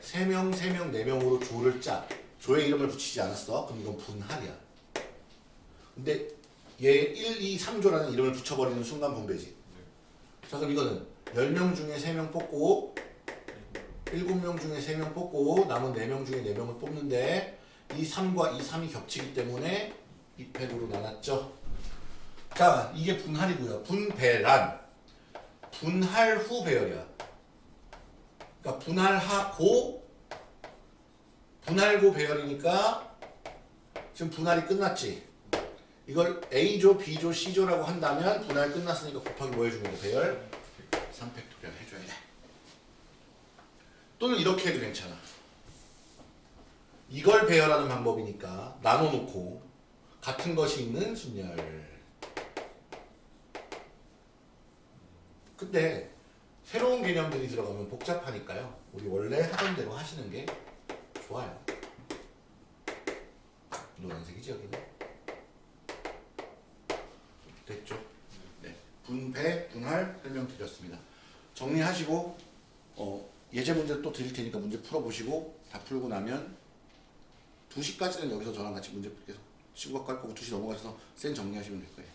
3명, 3명, 4명으로 조를 짜. 조의 이름을 붙이지 않았어. 그럼 이건 분할이야. 근데 얘 1, 2, 3조라는 이름을 붙여버리는 순간 분배지. 자 그럼 이거는 10명 중에 3명 뽑고 7명 중에 3명 뽑고 남은 4명 중에 4명을 뽑는데 이 3과 이 3이 겹치기 때문에 2팩으로 나눴죠. 자 이게 분할이고요. 분배란 분할 후 배열이야. 그러니까 분할하고 분할고 배열이니까 지금 분할이 끝났지. 이걸 A조, B조, C조라고 한다면 분할 끝났으니까 곱하기 뭐 해주면 돼? 배열 3factorial 해줘야 돼. 또는 이렇게 해도 괜찮아. 이걸 배열하는 방법이니까 나눠놓고 같은 것이 있는 순열. 근데 새로운 개념들이 들어가면 복잡하니까요. 우리 원래 하던 대로 하시는 게 좋아요. 노란색이지 여기는. 됐죠? 네. 분배, 분할 설명드렸습니다. 정리하시고 어, 예제 문제 또 드릴 테니까 문제 풀어보시고 다 풀고 나면 2시까지는 여기서 저랑 같이 문제 계속 시구각 깔 거고 2시 넘어가셔서 센 정리하시면 될 거예요.